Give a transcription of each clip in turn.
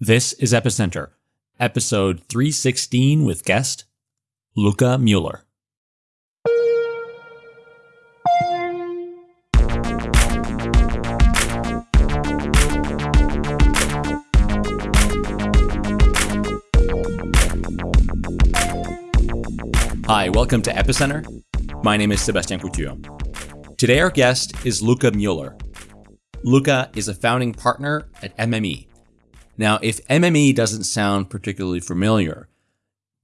This is Epicenter, episode 316 with guest Luca Mueller. Hi, welcome to Epicenter. My name is Sebastien Couture. Today, our guest is Luca Mueller. Luca is a founding partner at MME. Now, if MME doesn't sound particularly familiar,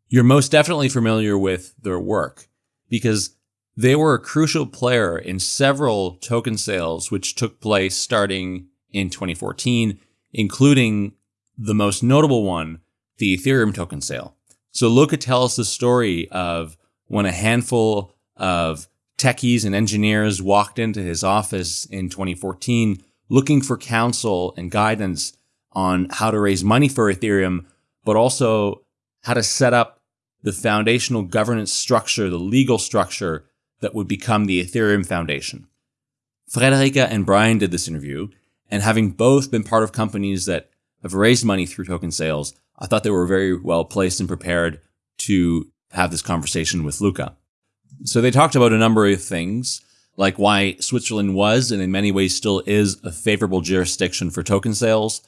you're most definitely familiar with their work because they were a crucial player in several token sales which took place starting in 2014, including the most notable one, the Ethereum token sale. So Luca tells the story of when a handful of techies and engineers walked into his office in 2014 looking for counsel and guidance on how to raise money for Ethereum, but also how to set up the foundational governance structure, the legal structure that would become the Ethereum Foundation. Friederike and Brian did this interview, and having both been part of companies that have raised money through token sales, I thought they were very well placed and prepared to have this conversation with Luca. So they talked about a number of things, like why Switzerland was and in many ways still is a favorable jurisdiction for token sales,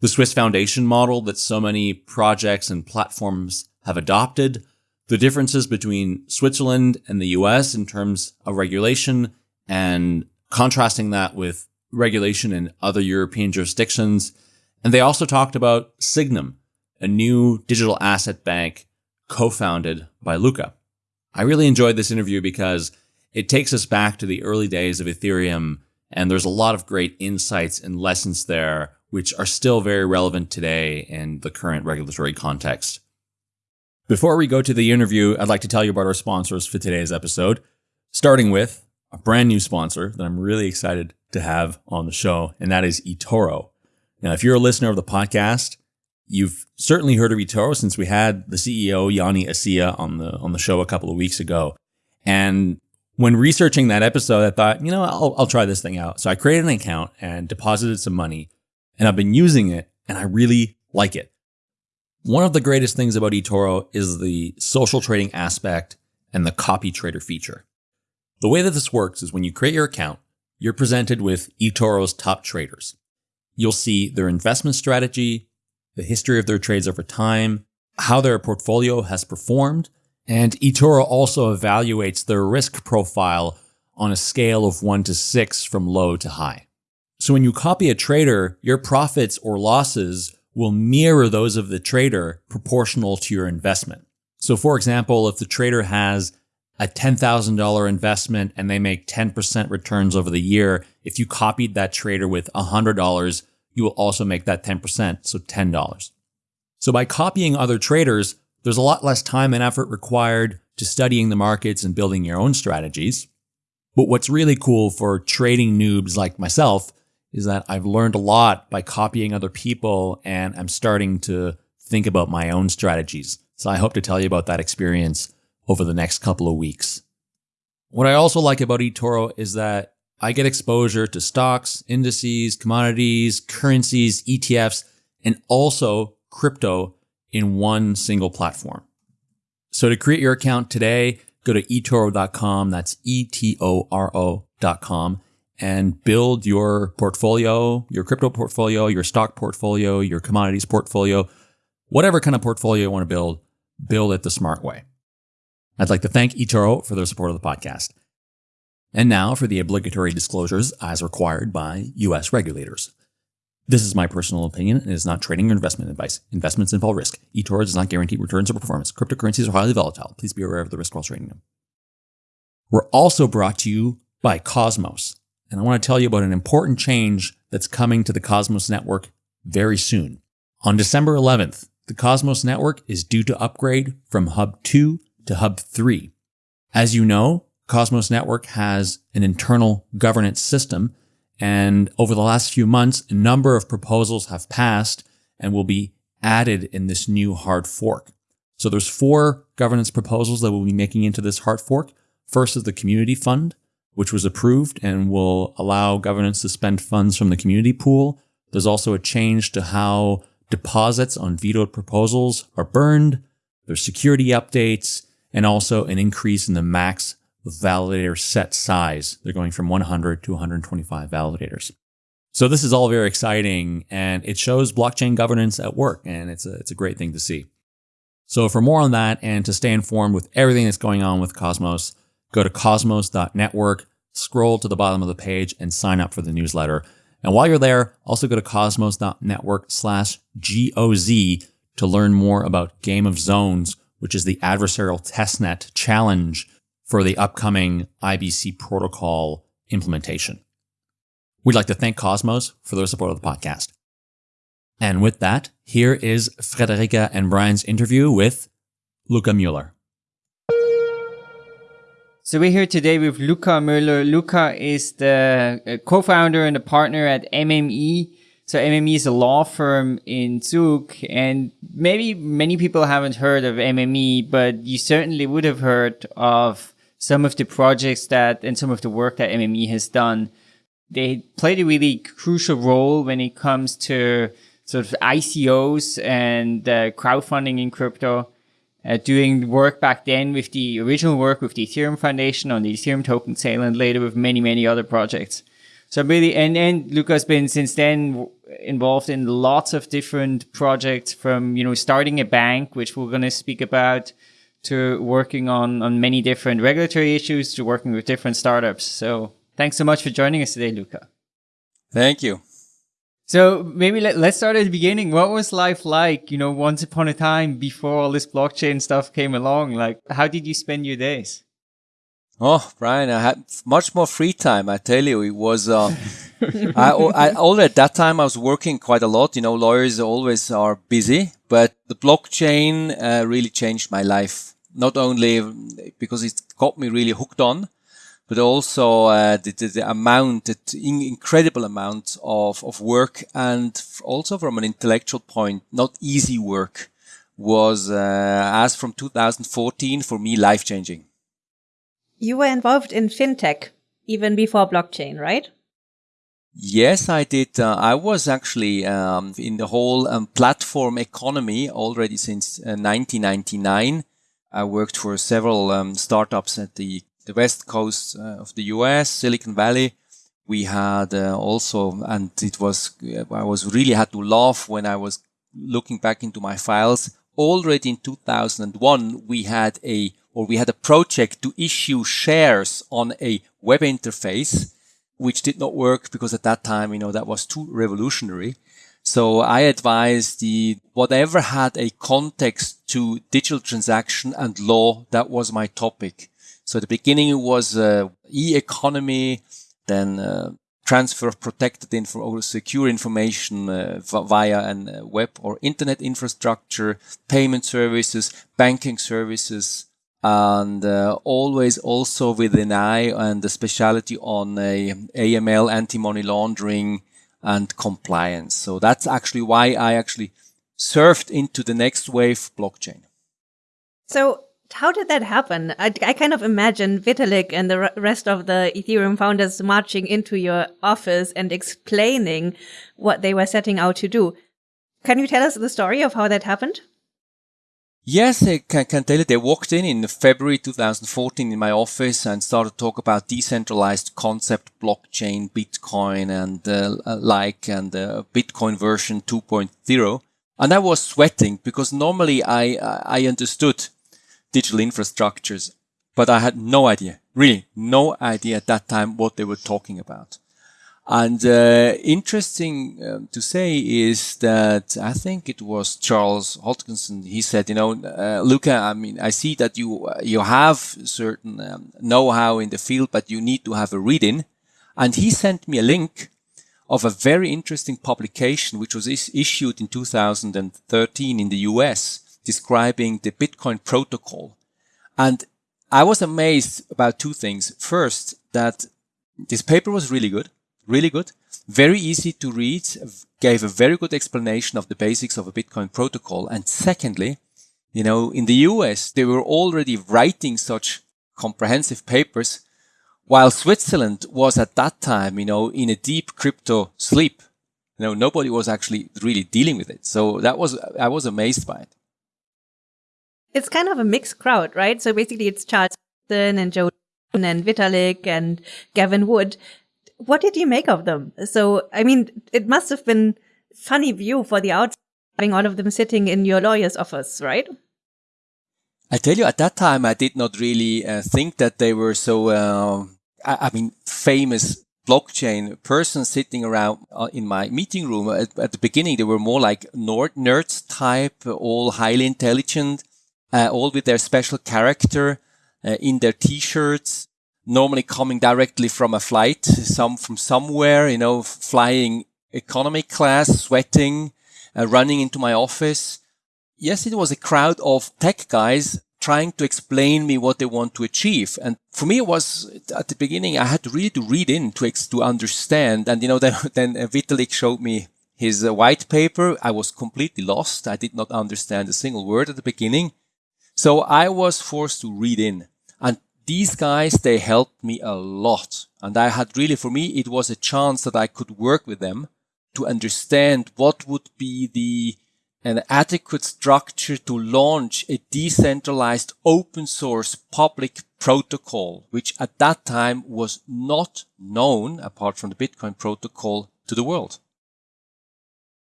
the Swiss Foundation model that so many projects and platforms have adopted, the differences between Switzerland and the US in terms of regulation, and contrasting that with regulation in other European jurisdictions. And they also talked about Sygnum, a new digital asset bank co-founded by Luca. I really enjoyed this interview because it takes us back to the early days of Ethereum, and there's a lot of great insights and lessons there, which are still very relevant today in the current regulatory context. Before we go to the interview, I'd like to tell you about our sponsors for today's episode, starting with a brand new sponsor that I'm really excited to have on the show, and that is eToro. Now, if you're a listener of the podcast, You've certainly heard of eToro since we had the CEO Yoni Assia on the on the show a couple of weeks ago. And when researching that episode, I thought, you know, I'll, I'll try this thing out. So I created an account and deposited some money, and I've been using it, and I really like it. One of the greatest things about eToro is the social trading aspect and the copy trader feature. The way that this works is when you create your account, you're presented with eToro's top traders. You'll see their investment strategy, the history of their trades over time, how their portfolio has performed, and eToro also evaluates their risk profile on a scale of 1 to 6 from low to high. So when you copy a trader, your profits or losses will mirror those of the trader proportional to your investment. So for example, if the trader has a $10,000 investment and they make 10% returns over the year, if you copied that trader with $100, you will also make that 10%, so $10. So by copying other traders, there's a lot less time and effort required to studying the markets and building your own strategies. But what's really cool for trading noobs like myself is that I've learned a lot by copying other people and I'm starting to think about my own strategies. So I hope to tell you about that experience over the next couple of weeks. What I also like about eToro is that I get exposure to stocks, indices, commodities, currencies, ETFs, and also crypto in one single platform. So to create your account today, go to etoro.com. That's E-T-O-R-O.com and build your portfolio, your crypto portfolio, your stock portfolio, your commodities portfolio, whatever kind of portfolio you want to build, build it the smart way. I'd like to thank eToro for their support of the podcast. And now for the obligatory disclosures as required by U.S. regulators. This is my personal opinion and is not trading or investment advice. Investments involve risk. eToro does not guarantee returns or performance. Cryptocurrencies are highly volatile. Please be aware of the risk while trading them. We're also brought to you by Cosmos. And I want to tell you about an important change that's coming to the Cosmos network very soon. On December 11th, the Cosmos network is due to upgrade from Hub 2 to Hub 3. As you know, Cosmos Network has an internal governance system. And over the last few months, a number of proposals have passed and will be added in this new hard fork. So there's four governance proposals that we'll be making into this hard fork. First is the community fund, which was approved and will allow governance to spend funds from the community pool. There's also a change to how deposits on vetoed proposals are burned, there's security updates, and also an increase in the max validator set size. They're going from 100 to 125 validators. So this is all very exciting and it shows blockchain governance at work and it's a, it's a great thing to see. So for more on that and to stay informed with everything that's going on with Cosmos, go to cosmos.network, scroll to the bottom of the page and sign up for the newsletter. And while you're there, also go to cosmos.network slash GOZ to learn more about Game of Zones, which is the adversarial testnet challenge for the upcoming IBC protocol implementation. We'd like to thank Cosmos for their support of the podcast. And with that, here is Friederike and Brian's interview with Luca Mueller. So we're here today with Luca Mueller. Luca is the uh, co-founder and a partner at MME. So MME is a law firm in Zug and maybe many people haven't heard of MME, but you certainly would have heard of some of the projects that and some of the work that MME has done. They played a really crucial role when it comes to sort of ICOs and uh, crowdfunding in crypto uh, doing work back then with the original work with the Ethereum Foundation on the Ethereum token sale and later with many, many other projects. So really, and, and Luca's been since then involved in lots of different projects from, you know, starting a bank, which we're going to speak about, to working on, on many different regulatory issues, to working with different startups. So thanks so much for joining us today, Luca. Thank you. So maybe let, us start at the beginning. What was life like, you know, once upon a time before all this blockchain stuff came along? Like, how did you spend your days? Oh, Brian, I had much more free time. I tell you, it was, uh, I, I, already at that time I was working quite a lot. You know, lawyers always are busy, but the blockchain uh, really changed my life. Not only because it got me really hooked on, but also uh, the, the, the, amount, the incredible amount of, of work and also from an intellectual point, not easy work was, uh, as from 2014, for me, life changing. You were involved in fintech even before blockchain, right? Yes, I did. Uh, I was actually um, in the whole um, platform economy already since uh, 1999. I worked for several um, startups at the the west coast uh, of the US, Silicon Valley. We had uh, also, and it was, I was really had to laugh when I was looking back into my files. Already in 2001, we had a, or we had a project to issue shares on a web interface, which did not work because at that time, you know, that was too revolutionary. So I advised the whatever had a context to digital transaction and law, that was my topic. So at the beginning it was uh, e-economy, then uh, transfer of protected info or secure information uh, via an uh, web or internet infrastructure, payment services, banking services, and uh, always also with an eye and the specialty on a AML, anti-money laundering, and compliance. So that's actually why I actually surfed into the next wave blockchain. So how did that happen? I, I kind of imagine Vitalik and the rest of the Ethereum founders marching into your office and explaining what they were setting out to do. Can you tell us the story of how that happened? Yes, I can, tell you. They walked in in February 2014 in my office and started to talk about decentralized concept, blockchain, Bitcoin, and uh, like, and uh, Bitcoin version 2.0. And I was sweating because normally I I understood digital infrastructures, but I had no idea, really no idea at that time what they were talking about. And uh, interesting um, to say is that I think it was Charles Hoskinson. He said, you know, uh, Luca, I mean, I see that you uh, you have certain um, know-how in the field, but you need to have a read-in. And he sent me a link of a very interesting publication which was is issued in 2013 in the US describing the Bitcoin protocol. And I was amazed about two things. First, that this paper was really good, really good, very easy to read, gave a very good explanation of the basics of a Bitcoin protocol. And secondly, you know, in the US, they were already writing such comprehensive papers while Switzerland was at that time, you know, in a deep crypto sleep. You know, nobody was actually really dealing with it. So that was, I was amazed by it. It's kind of a mixed crowd, right? So basically it's Charles and Joe and Vitalik and Gavin Wood. What did you make of them? So, I mean, it must have been funny view for the outside having all of them sitting in your lawyer's office, right? I tell you, at that time, I did not really uh, think that they were so, uh, I, I, mean, famous blockchain persons sitting around uh, in my meeting room. At, at, the beginning, they were more like nerds type, all highly intelligent, uh, all with their special character uh, in their t-shirts, normally coming directly from a flight, some from somewhere, you know, flying economy class, sweating, uh, running into my office. Yes, it was a crowd of tech guys trying to explain me what they want to achieve. And for me, it was at the beginning, I had to really to read in to, to understand. And, you know, then, then Vitalik showed me his uh, white paper. I was completely lost. I did not understand a single word at the beginning. So I was forced to read in. And these guys, they helped me a lot. And I had really, for me, it was a chance that I could work with them to understand what would be the an adequate structure to launch a decentralized open source public protocol, which at that time was not known apart from the Bitcoin protocol to the world.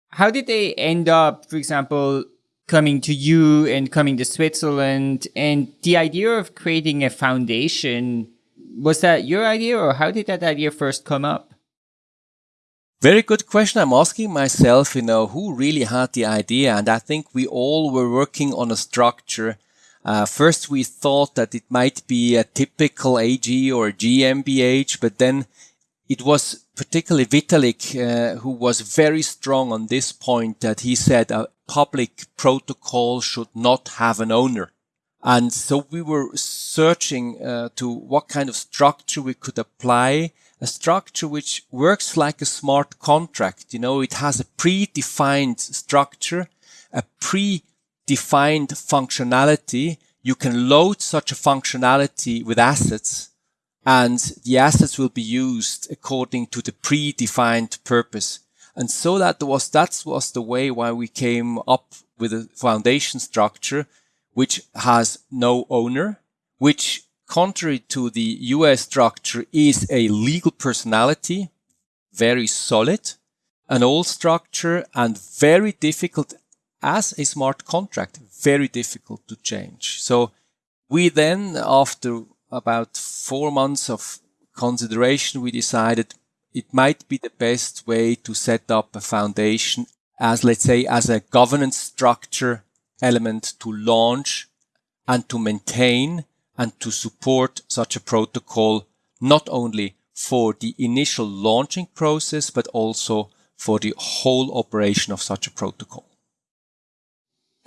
How did they end up, for example, coming to you and coming to Switzerland and the idea of creating a foundation, was that your idea or how did that idea first come up? Very good question. I'm asking myself, you know, who really had the idea? And I think we all were working on a structure. Uh, first, we thought that it might be a typical AG or GmbH, but then it was particularly Vitalik uh, who was very strong on this point that he said a public protocol should not have an owner. And so we were searching uh, to what kind of structure we could apply, a structure which works like a smart contract. You know, it has a predefined structure, a predefined functionality. You can load such a functionality with assets and the assets will be used according to the predefined purpose. And so that was, that was the way why we came up with a foundation structure, which has no owner, which contrary to the US structure is a legal personality, very solid, an old structure and very difficult as a smart contract, very difficult to change. So we then, after about four months of consideration, we decided it might be the best way to set up a foundation as, let's say, as a governance structure element to launch and to maintain and to support such a protocol, not only for the initial launching process, but also for the whole operation of such a protocol.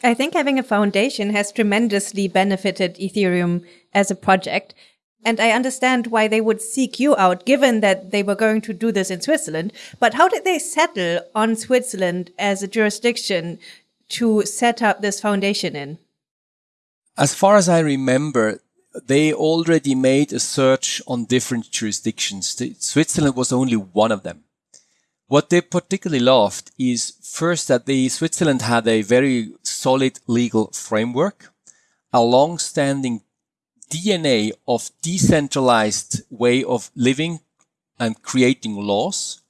I think having a foundation has tremendously benefited Ethereum as a project. And I understand why they would seek you out, given that they were going to do this in Switzerland. But how did they settle on Switzerland as a jurisdiction to set up this foundation in? As far as I remember, they already made a search on different jurisdictions. Switzerland was only one of them. What they particularly loved is first that the Switzerland had a very solid legal framework, a long-standing DNA of decentralized way of living and creating laws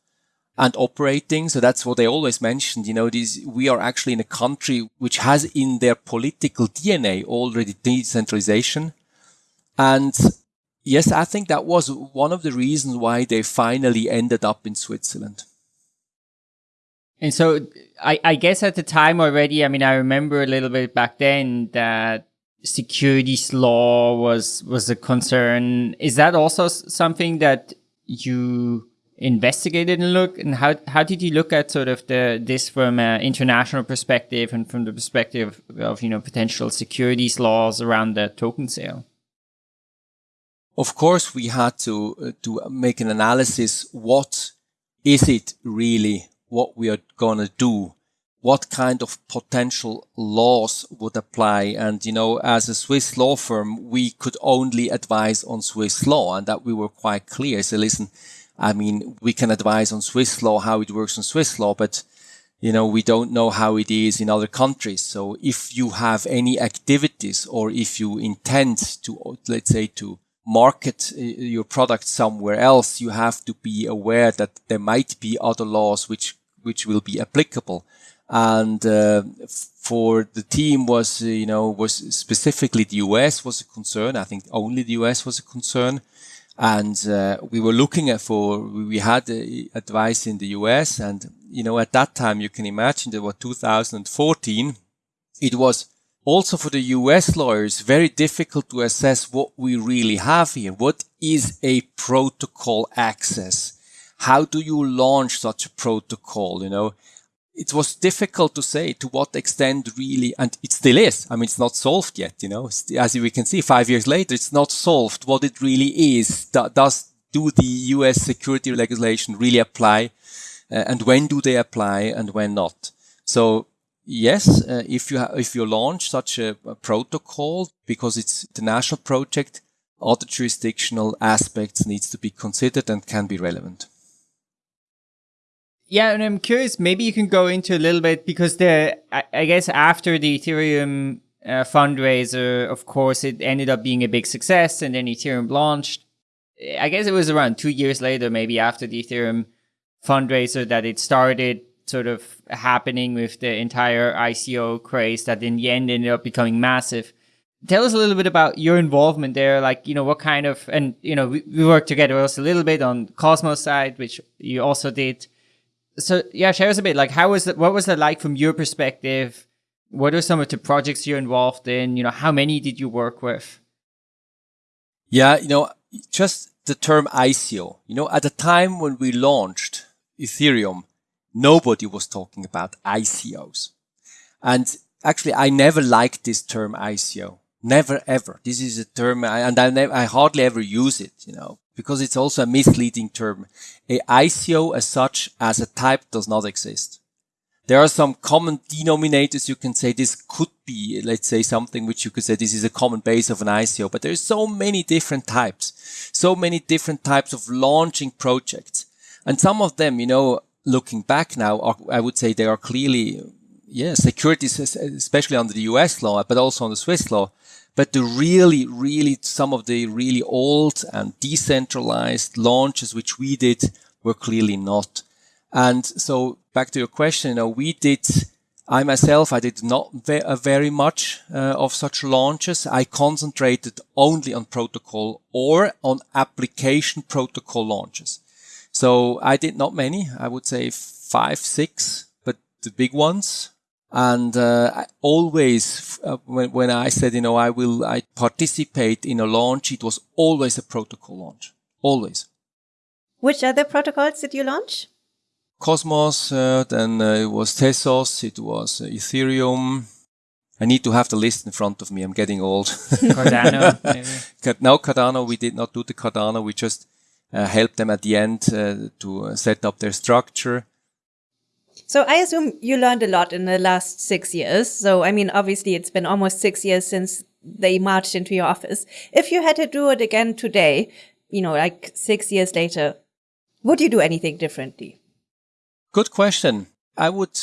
and operating. So that's what they always mentioned. You know, these, we are actually in a country which has in their political DNA already decentralization. And yes, I think that was one of the reasons why they finally ended up in Switzerland. And so I, I guess at the time already, I mean, I remember a little bit back then that securities law was, was a concern. Is that also something that you investigated and look and how, how did you look at sort of the, this from an international perspective and from the perspective of, you know, potential securities laws around the token sale? Of course, we had to, uh, to make an analysis. What is it really what we are going to do? What kind of potential laws would apply? And, you know, as a Swiss law firm, we could only advise on Swiss law and that we were quite clear. So listen, I mean, we can advise on Swiss law, how it works on Swiss law, but you know, we don't know how it is in other countries. So if you have any activities or if you intend to, let's say, to market uh, your product somewhere else, you have to be aware that there might be other laws which, which will be applicable. And, uh, for the team was, uh, you know, was specifically the US was a concern. I think only the US was a concern. And uh, we were looking at for we had uh, advice in the US and you know at that time you can imagine that was 2014 it was also for the US lawyers very difficult to assess what we really have here. What is a protocol access? How do you launch such a protocol you know it was difficult to say to what extent really, and it still is. I mean, it's not solved yet, you know, as we can see five years later, it's not solved what it really is. Does, do the US security legislation really apply? Uh, and when do they apply and when not? So yes, uh, if you if you launch such a, a, protocol because it's the national project, other jurisdictional aspects needs to be considered and can be relevant. Yeah, and I'm curious, maybe you can go into a little bit because the, I, I guess after the Ethereum uh, fundraiser, of course, it ended up being a big success and then Ethereum launched. I guess it was around two years later, maybe after the Ethereum fundraiser that it started sort of happening with the entire ICO craze that in the end ended up becoming massive. Tell us a little bit about your involvement there. Like, you know, what kind of, and, you know, we, we worked together also a little bit on Cosmos side, which you also did so yeah, share us a bit. Like, how was that? What was that like from your perspective? What are some of the projects you're involved in? You know, how many did you work with? Yeah, you know, just the term ICO. You know, at the time when we launched Ethereum, nobody was talking about ICOs. And actually, I never liked this term ICO. Never ever. This is a term, and I, I hardly ever use it, you know, because it's also a misleading term. A ICO as such as a type does not exist. There are some common denominators. You can say this could be, let's say something which you could say this is a common base of an ICO, but there's so many different types, so many different types of launching projects. And some of them, you know, looking back now, are, I would say they are clearly, yeah, securities, especially under the US law, but also on the Swiss law, but the really, really, some of the really old and decentralized launches which we did were clearly not. And so back to your question, you know, we did, I myself, I did not ve uh, very much uh, of such launches. I concentrated only on protocol or on application protocol launches. So I did not many, I would say five, six, but the big ones and uh, always, uh, when, when I said, you know, I will, I participate in a launch, it was always a protocol launch. Always. Which other protocols did you launch? Cosmos, uh, then uh, it was Tezos, it was uh, Ethereum. I need to have the list in front of me. I'm getting old. Cardano, maybe. no, Cardano, we did not do the Cardano. We just uh, helped them at the end to set up their structure. So I assume you learned a lot in the last six years. So, I mean, obviously it's been almost six years since they marched into your office. If you had to do it again today, you know, like six years later, would you do anything differently? Good question. I would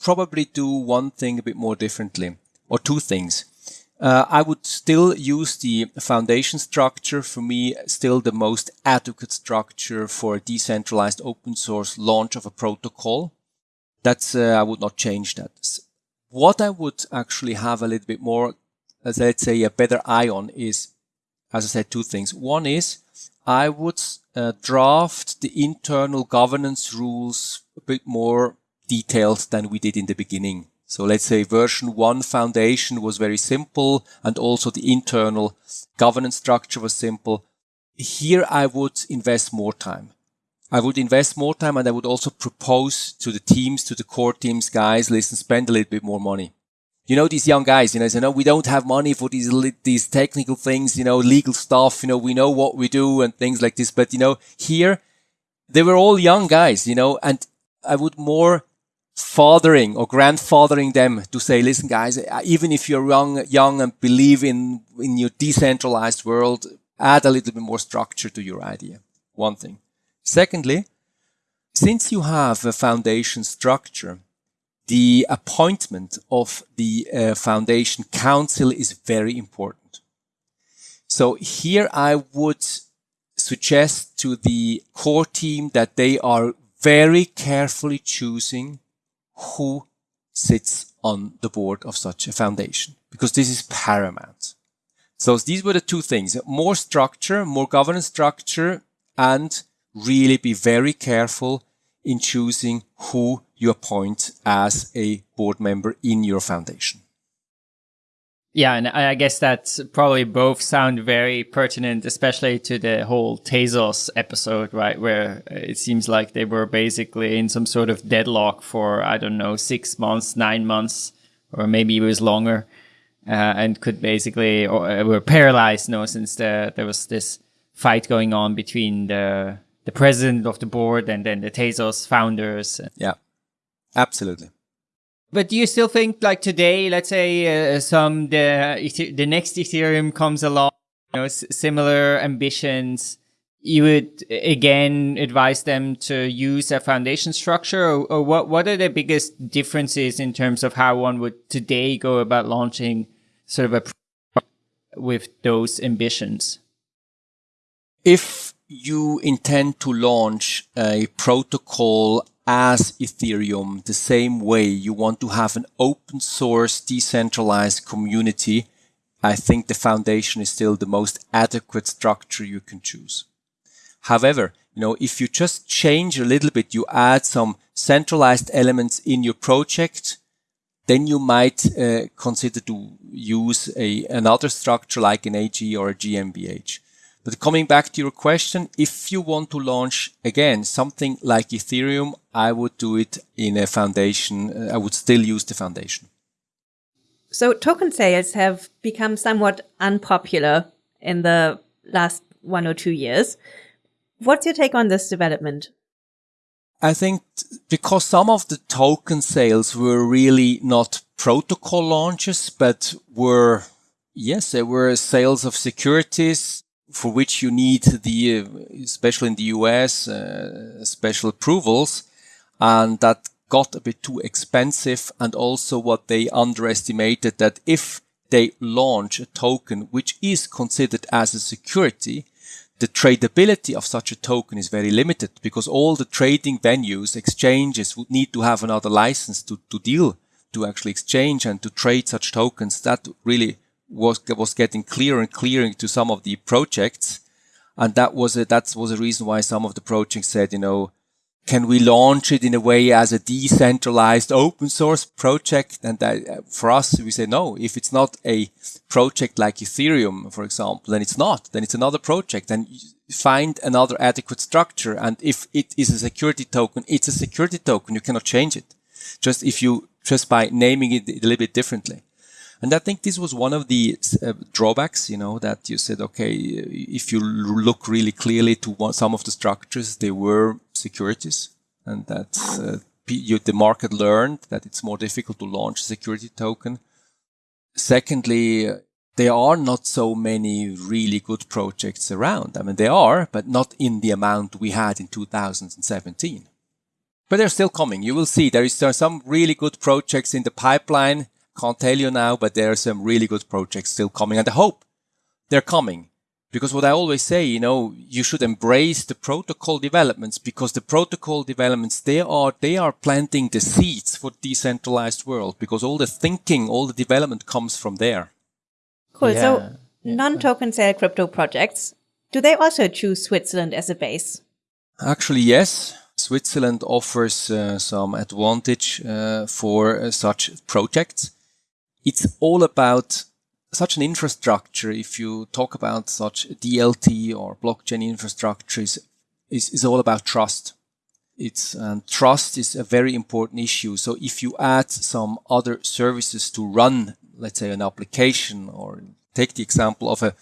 probably do one thing a bit more differently or two things. Uh, I would still use the foundation structure for me, still the most adequate structure for a decentralized open source launch of a protocol. That's, uh, I would not change that. What I would actually have a little bit more, as let's say, a better eye on is, as I said, two things. One is I would uh, draft the internal governance rules a bit more detailed than we did in the beginning. So let's say version one foundation was very simple and also the internal governance structure was simple. Here I would invest more time. I would invest more time and I would also propose to the teams, to the core teams, guys, listen, spend a little bit more money. You know, these young guys, you know, say, no, we don't have money for these, these technical things, you know, legal stuff, you know, we know what we do and things like this. But, you know, here they were all young guys, you know, and I would more fathering or grandfathering them to say, listen, guys, even if you're young, young and believe in, in your decentralized world, add a little bit more structure to your idea. One thing. Secondly, since you have a foundation structure, the appointment of the uh, foundation council is very important. So here I would suggest to the core team that they are very carefully choosing who sits on the board of such a foundation because this is paramount. So these were the two things, more structure, more governance structure, and really be very careful in choosing who you appoint as a board member in your foundation. Yeah, and I guess that's probably both sound very pertinent, especially to the whole Tezos episode, right? Where it seems like they were basically in some sort of deadlock for, I don't know, six months, nine months, or maybe it was longer, uh, and could basically, or uh, were paralyzed, you no, since the, there was this fight going on between the, the president of the board and then the Tezos founders. Yeah, absolutely. But do you still think like today, let's say uh, some the the next Ethereum comes along, you know, similar ambitions, you would again advise them to use a foundation structure, or, or, what? What are the biggest differences in terms of how one would today go about launching sort of a with those ambitions? If you intend to launch a protocol as Ethereum the same way you want to have an open source decentralized community, I think the foundation is still the most adequate structure you can choose. However, you know, if you just change a little bit, you add some centralized elements in your project, then you might uh, consider to use a, another structure like an AG or a GmbH. But coming back to your question, if you want to launch again something like Ethereum, I would do it in a foundation. Uh, I would still use the foundation. So token sales have become somewhat unpopular in the last one or two years. What's your take on this development? I think because some of the token sales were really not protocol launches, but were, yes, they were sales of securities for which you need the, especially in the US, uh, special approvals. And that got a bit too expensive. And also what they underestimated that if they launch a token which is considered as a security, the tradability of such a token is very limited because all the trading venues, exchanges would need to have another license to, to deal, to actually exchange and to trade such tokens. That really was was getting clearer and clearer to some of the projects, and that was a, that was a reason why some of the projects said, you know, can we launch it in a way as a decentralized open source project? And that, uh, for us, we say no. If it's not a project like Ethereum, for example, then it's not. Then it's another project. And find another adequate structure. And if it is a security token, it's a security token. You cannot change it. Just if you just by naming it a little bit differently. And I think this was one of the uh, drawbacks, you know, that you said, okay, if you look really clearly to one, some of the structures, they were securities and that uh, you, the market learned that it's more difficult to launch a security token. Secondly, there are not so many really good projects around. I mean, there are, but not in the amount we had in 2017. But they're still coming. You will see there is some really good projects in the pipeline can't tell you now, but there are some really good projects still coming and I hope they're coming. Because what I always say, you know, you should embrace the protocol developments because the protocol developments, they are, they are planting the seeds for decentralized world because all the thinking, all the development comes from there. Cool. Yeah. So yeah. non-token sale crypto projects, do they also choose Switzerland as a base? Actually, yes. Switzerland offers uh, some advantage uh, for uh, such projects it's all about such an infrastructure. If you talk about such DLT or blockchain infrastructure is, is, is all about trust. It's and trust is a very important issue. So if you add some other services to run, let's say an application or take the example of a,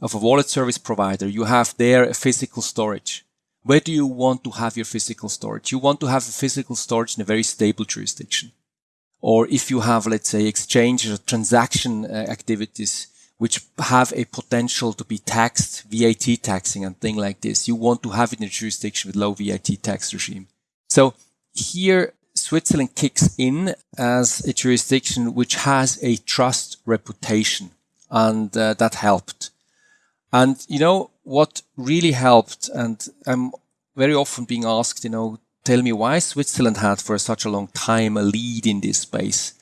of a wallet service provider, you have there a physical storage. Where do you want to have your physical storage? You want to have a physical storage in a very stable jurisdiction or if you have, let's say, exchange or transaction uh, activities which have a potential to be taxed, VAT taxing and thing like this. You want to have it in a jurisdiction with low VAT tax regime. So here Switzerland kicks in as a jurisdiction which has a trust reputation and uh, that helped. And you know what really helped and I'm very often being asked, you know, tell me why Switzerland had for such a long time a lead in this space.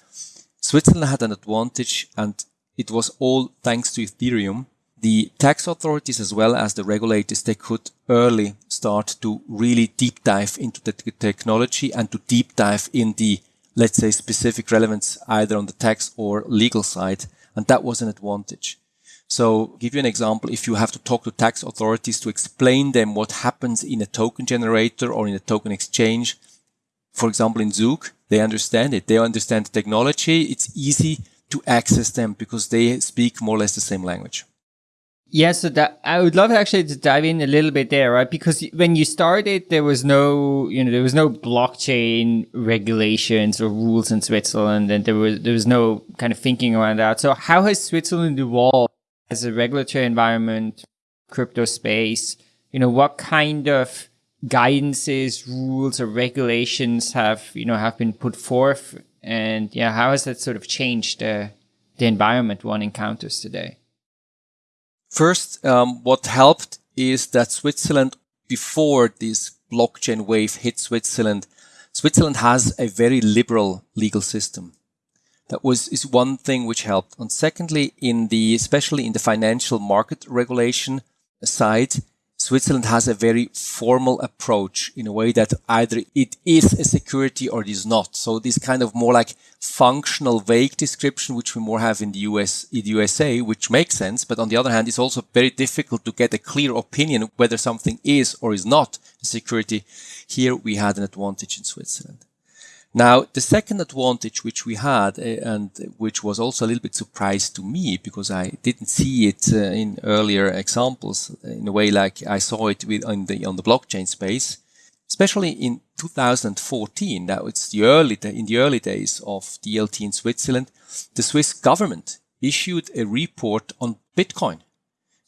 Switzerland had an advantage and it was all thanks to Ethereum. The tax authorities as well as the regulators, they could early start to really deep dive into the technology and to deep dive in the, let's say, specific relevance either on the tax or legal side. And that was an advantage. So give you an example, if you have to talk to tax authorities to explain them what happens in a token generator or in a token exchange, for example, in Zug, they understand it. They understand the technology. It's easy to access them because they speak more or less the same language. Yeah, so that I would love actually to dive in a little bit there, right? Because when you started, there was no, you know, there was no blockchain regulations or rules in Switzerland, and there was there was no kind of thinking around that. So how has Switzerland evolved as a regulatory environment, crypto space? You know, what kind of guidances, rules, or regulations have you know have been put forth and yeah, how has that sort of changed the the environment one encounters today? First, um, what helped is that Switzerland, before this blockchain wave hit Switzerland, Switzerland has a very liberal legal system. That was is one thing which helped. And secondly, in the especially in the financial market regulation side, Switzerland has a very formal approach in a way that either it is a security or it is not. So this kind of more like functional vague description, which we more have in the US, in the USA, which makes sense. But on the other hand, it's also very difficult to get a clear opinion whether something is or is not a security. Here we had an advantage in Switzerland. Now, the second advantage which we had, uh, and which was also a little bit surprise to me because I didn't see it uh, in earlier examples in a way like I saw it with on the on the blockchain space, especially in 2014. Now it's the early in the early days of DLT in Switzerland, the Swiss government issued a report on Bitcoin.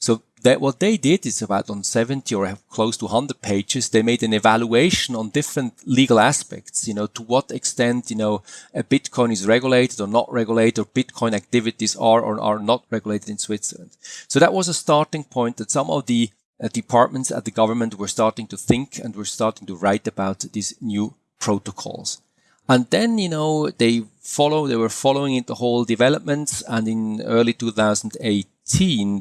So that what they did is about on 70 or close to 100 pages, they made an evaluation on different legal aspects, you know, to what extent, you know, a Bitcoin is regulated or not regulated, or Bitcoin activities are or are not regulated in Switzerland. So that was a starting point that some of the uh, departments at the government were starting to think and were starting to write about these new protocols. And then, you know, they follow, they were following the whole developments and in early 2008,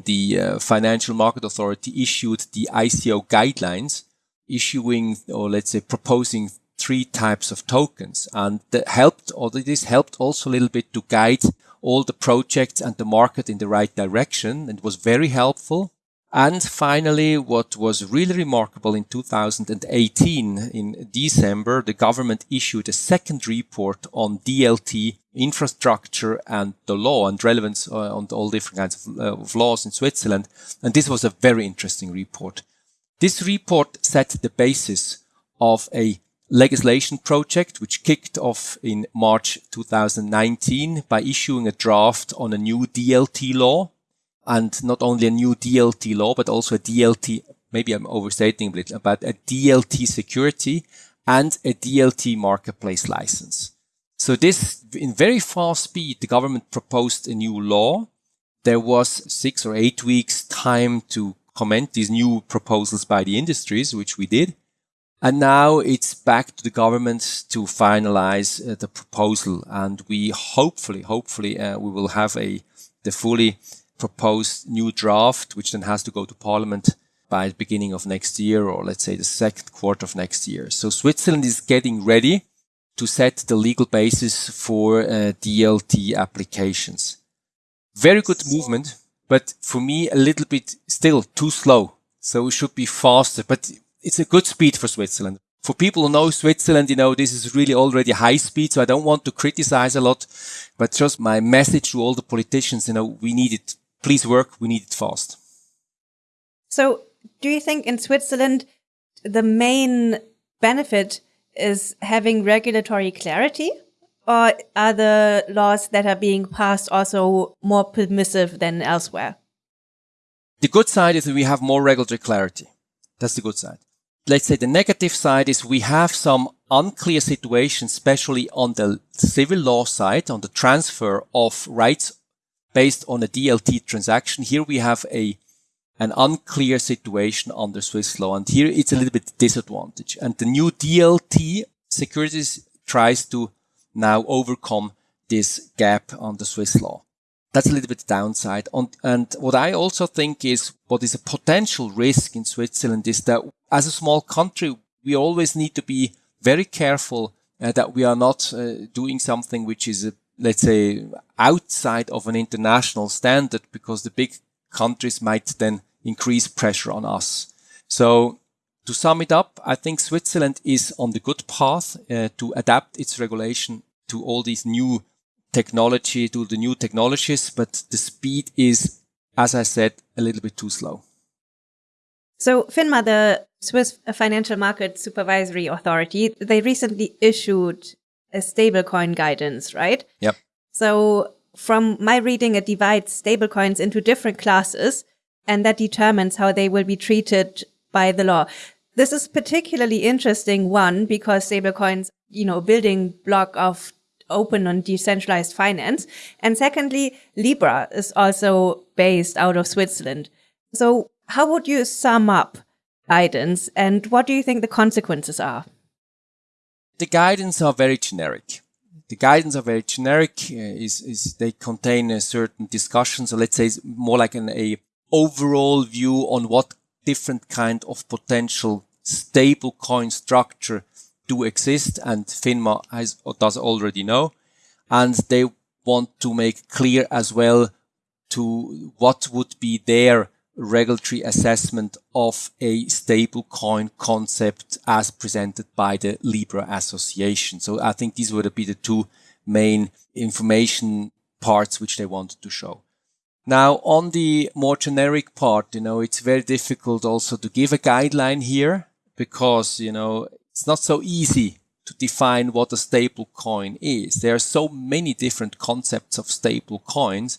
the uh, Financial Market Authority issued the ICO guidelines, issuing or let's say proposing three types of tokens. And that helped, or this helped also a little bit to guide all the projects and the market in the right direction. And was very helpful. And finally, what was really remarkable in 2018, in December, the government issued a second report on DLT infrastructure and the law and relevance uh, on all different kinds of, uh, of laws in Switzerland. And this was a very interesting report. This report set the basis of a legislation project which kicked off in March 2019 by issuing a draft on a new DLT law and not only a new DLT law, but also a DLT, maybe I'm overstating a bit, about a DLT security and a DLT marketplace license. So this, in very fast speed, the government proposed a new law. There was six or eight weeks time to comment these new proposals by the industries, which we did. And now it's back to the government to finalize uh, the proposal. And we hopefully, hopefully, uh, we will have a, the fully proposed new draft, which then has to go to parliament by the beginning of next year, or let's say the second quarter of next year. So Switzerland is getting ready to set the legal basis for uh, DLT applications. Very good movement, but for me, a little bit still too slow. So it should be faster, but it's a good speed for Switzerland. For people who know Switzerland, you know, this is really already high speed. So I don't want to criticize a lot, but just my message to all the politicians, you know, we need it please work. We need it fast. So do you think in Switzerland, the main benefit is having regulatory clarity? Or are the laws that are being passed also more permissive than elsewhere? The good side is that we have more regulatory clarity. That's the good side. Let's say the negative side is we have some unclear situations, especially on the civil law side, on the transfer of rights based on a DLT transaction. Here we have a an unclear situation under Swiss law. And here it's a little bit disadvantage. And the new DLT securities tries to now overcome this gap on the Swiss law. That's a little bit downside. And what I also think is what is a potential risk in Switzerland is that as a small country, we always need to be very careful uh, that we are not uh, doing something which is, uh, let's say, outside of an international standard because the big countries might then increase pressure on us. So to sum it up, I think Switzerland is on the good path uh, to adapt its regulation to all these new technology, to the new technologies, but the speed is, as I said, a little bit too slow. So FINMA, the Swiss Financial Market Supervisory Authority, they recently issued a stablecoin guidance, right? Yep. So from my reading, it divides stablecoins into different classes and that determines how they will be treated by the law. This is particularly interesting, one, because stablecoins, you know, building block of open and decentralized finance. And secondly, Libra is also based out of Switzerland. So how would you sum up guidance and what do you think the consequences are? The guidance are very generic. The guidance are very generic. Uh, is is they contain a certain discussion. So let's say it's more like an a overall view on what different kind of potential stable coin structure do exist and FINMA has, does already know. And they want to make clear as well to what would be their regulatory assessment of a stable coin concept as presented by the Libra Association. So I think these would be the two main information parts which they wanted to show. Now on the more generic part, you know, it's very difficult also to give a guideline here because, you know, it's not so easy to define what a stable coin is. There are so many different concepts of stable coins.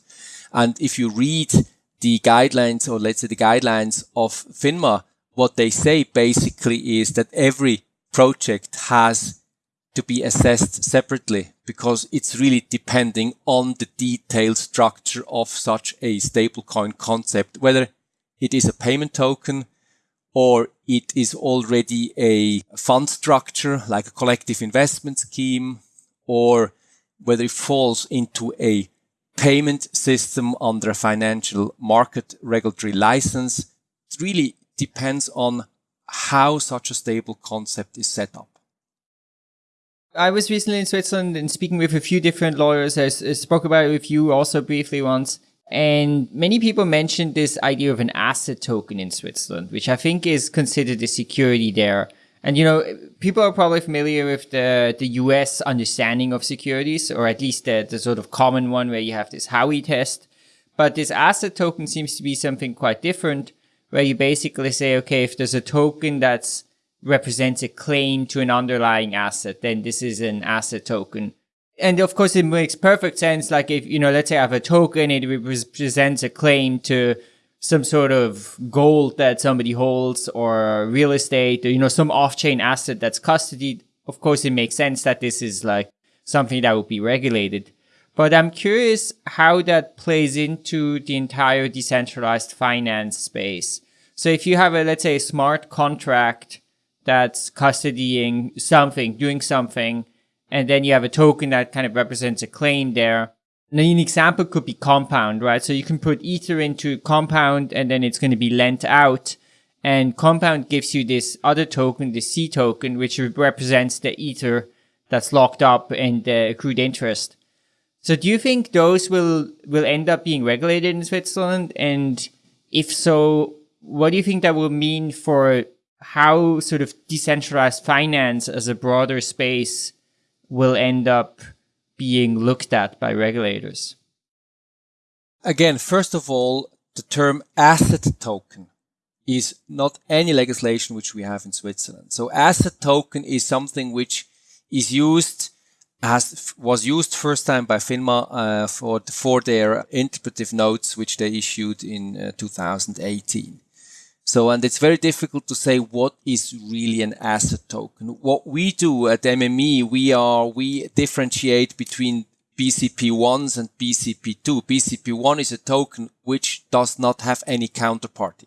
And if you read the guidelines or let's say the guidelines of FINMA, what they say basically is that every project has to be assessed separately because it's really depending on the detailed structure of such a stablecoin concept, whether it is a payment token or it is already a fund structure like a collective investment scheme or whether it falls into a payment system under a financial market regulatory license. It really depends on how such a stable concept is set up. I was recently in Switzerland and speaking with a few different lawyers. I, spoke about it with you also briefly once. And many people mentioned this idea of an asset token in Switzerland, which I think is considered a security there. And you know, people are probably familiar with the the US understanding of securities, or at least the, the sort of common one where you have this Howey test. But this asset token seems to be something quite different, where you basically say, okay, if there's a token that's represents a claim to an underlying asset, then this is an asset token. And of course, it makes perfect sense. Like if, you know, let's say I have a token, it represents a claim to some sort of gold that somebody holds or real estate or, you know, some off-chain asset that's custodied. Of course, it makes sense that this is like something that would be regulated. But I'm curious how that plays into the entire decentralized finance space. So if you have a, let's say, a smart contract that's custodying something, doing something, and then you have a token that kind of represents a claim there. An example could be compound, right? So you can put ether into compound and then it's going to be lent out. And compound gives you this other token, the C token, which represents the ether that's locked up and the accrued interest. So do you think those will, will end up being regulated in Switzerland? And if so, what do you think that will mean for how sort of decentralized finance as a broader space will end up being looked at by regulators? Again, first of all, the term asset token is not any legislation which we have in Switzerland. So asset token is something which is used has was used first time by FINMA uh, for for their interpretive notes, which they issued in uh, 2018. So, and it's very difficult to say what is really an asset token. What we do at MME, we are we differentiate between BCP1s and BCP2. BCP1 is a token which does not have any counterparty.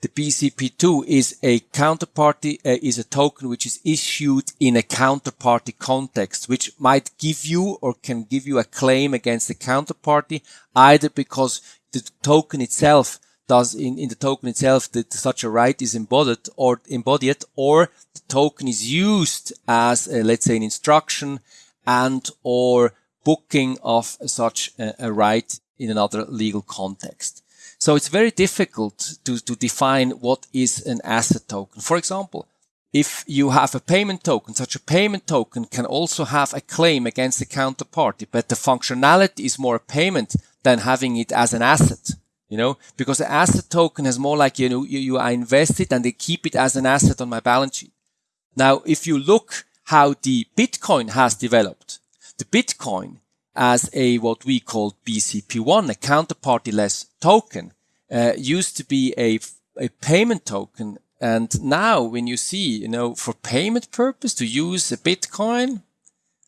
The BCP2 is a counterparty, uh, is a token which is issued in a counterparty context, which might give you or can give you a claim against the counterparty, either because the token itself does in, in the token itself that such a right is embodied or embodied or the token is used as a, let's say an instruction and or booking of such a, a right in another legal context. So it's very difficult to, to define what is an asset token. For example, if you have a payment token, such a payment token can also have a claim against the counterparty, but the functionality is more a payment than having it as an asset you know, because the asset token is more like, you know, you, you invest it and they keep it as an asset on my balance sheet. Now, if you look how the Bitcoin has developed, the Bitcoin as a what we call BCP1, a counterparty-less token, uh, used to be a, a payment token. And now when you see, you know, for payment purpose to use a Bitcoin,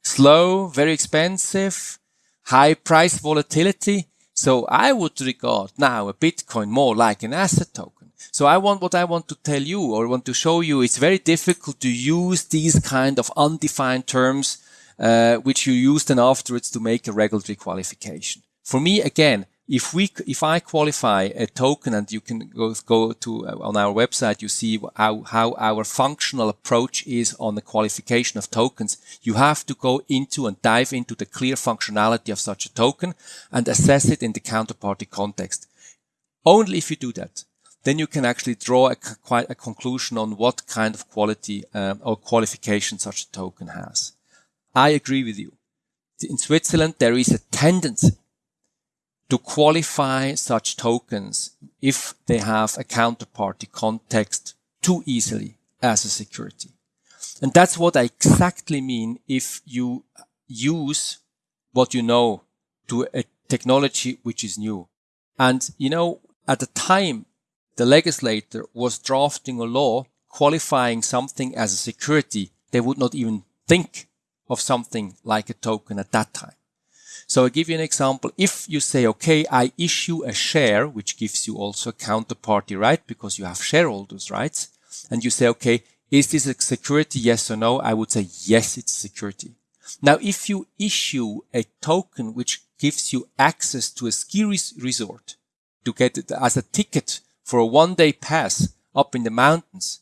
slow, very expensive, high price volatility, so I would regard now a Bitcoin more like an asset token. So I want what I want to tell you or want to show you. It's very difficult to use these kind of undefined terms, uh, which you use then afterwards to make a regulatory qualification. For me, again, if we if I qualify a token and you can go go to uh, on our website you see how how our functional approach is on the qualification of tokens you have to go into and dive into the clear functionality of such a token and assess it in the counterparty context. Only if you do that then you can actually draw a, quite a conclusion on what kind of quality um, or qualification such a token has. I agree with you. In Switzerland there is a tendency to qualify such tokens if they have a counterparty context too easily as a security. And that's what I exactly mean if you use what you know to a technology which is new. And, you know, at the time, the legislator was drafting a law qualifying something as a security. They would not even think of something like a token at that time. So I give you an example. If you say, okay, I issue a share, which gives you also a counterparty right because you have shareholders rights, and you say, okay, is this a security? Yes or no? I would say, yes, it's security. Now, if you issue a token which gives you access to a ski res resort to get it as a ticket for a one day pass up in the mountains.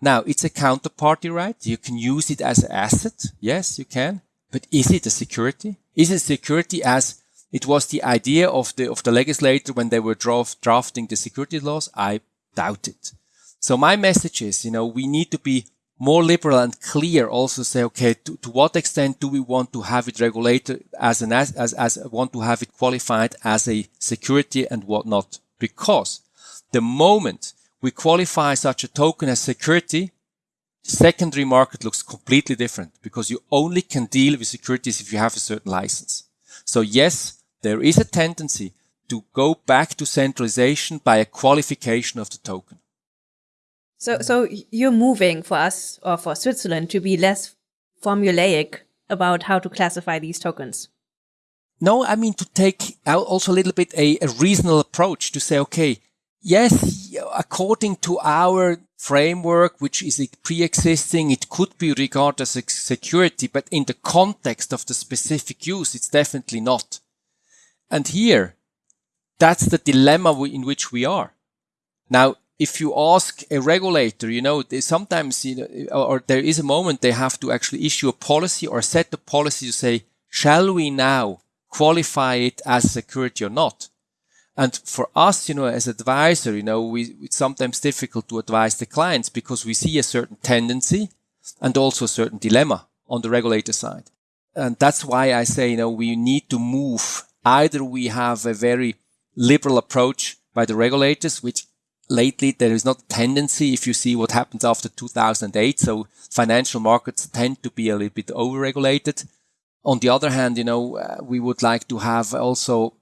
Now, it's a counterparty right. You can use it as an asset. Yes, you can. But is it a security? Is it security as it was the idea of the of the legislator when they were draft, drafting the security laws? I doubt it. So my message is, you know, we need to be more liberal and clear. Also say, okay, to, to what extent do we want to have it regulated as an as, as as want to have it qualified as a security and what not? Because the moment we qualify such a token as security, secondary market looks completely different because you only can deal with securities if you have a certain license. So yes, there is a tendency to go back to centralization by a qualification of the token. So, so you're moving for us or for Switzerland to be less formulaic about how to classify these tokens. No, I mean to take also a little bit a, a reasonable approach to say, okay, yes, according to our framework, which is pre-existing. It could be regarded as a security, but in the context of the specific use, it's definitely not. And here, that's the dilemma in which we are. Now, if you ask a regulator, you know, sometimes, you know, or there is a moment they have to actually issue a policy or set a policy to say, shall we now qualify it as security or not? And for us, you know, as advisor, you know, we, it's sometimes difficult to advise the clients because we see a certain tendency and also a certain dilemma on the regulator side. And that's why I say, you know, we need to move. Either we have a very liberal approach by the regulators, which lately there is not a tendency if you see what happens after 2008. So financial markets tend to be a little bit overregulated. On the other hand, you know, uh, we would like to have also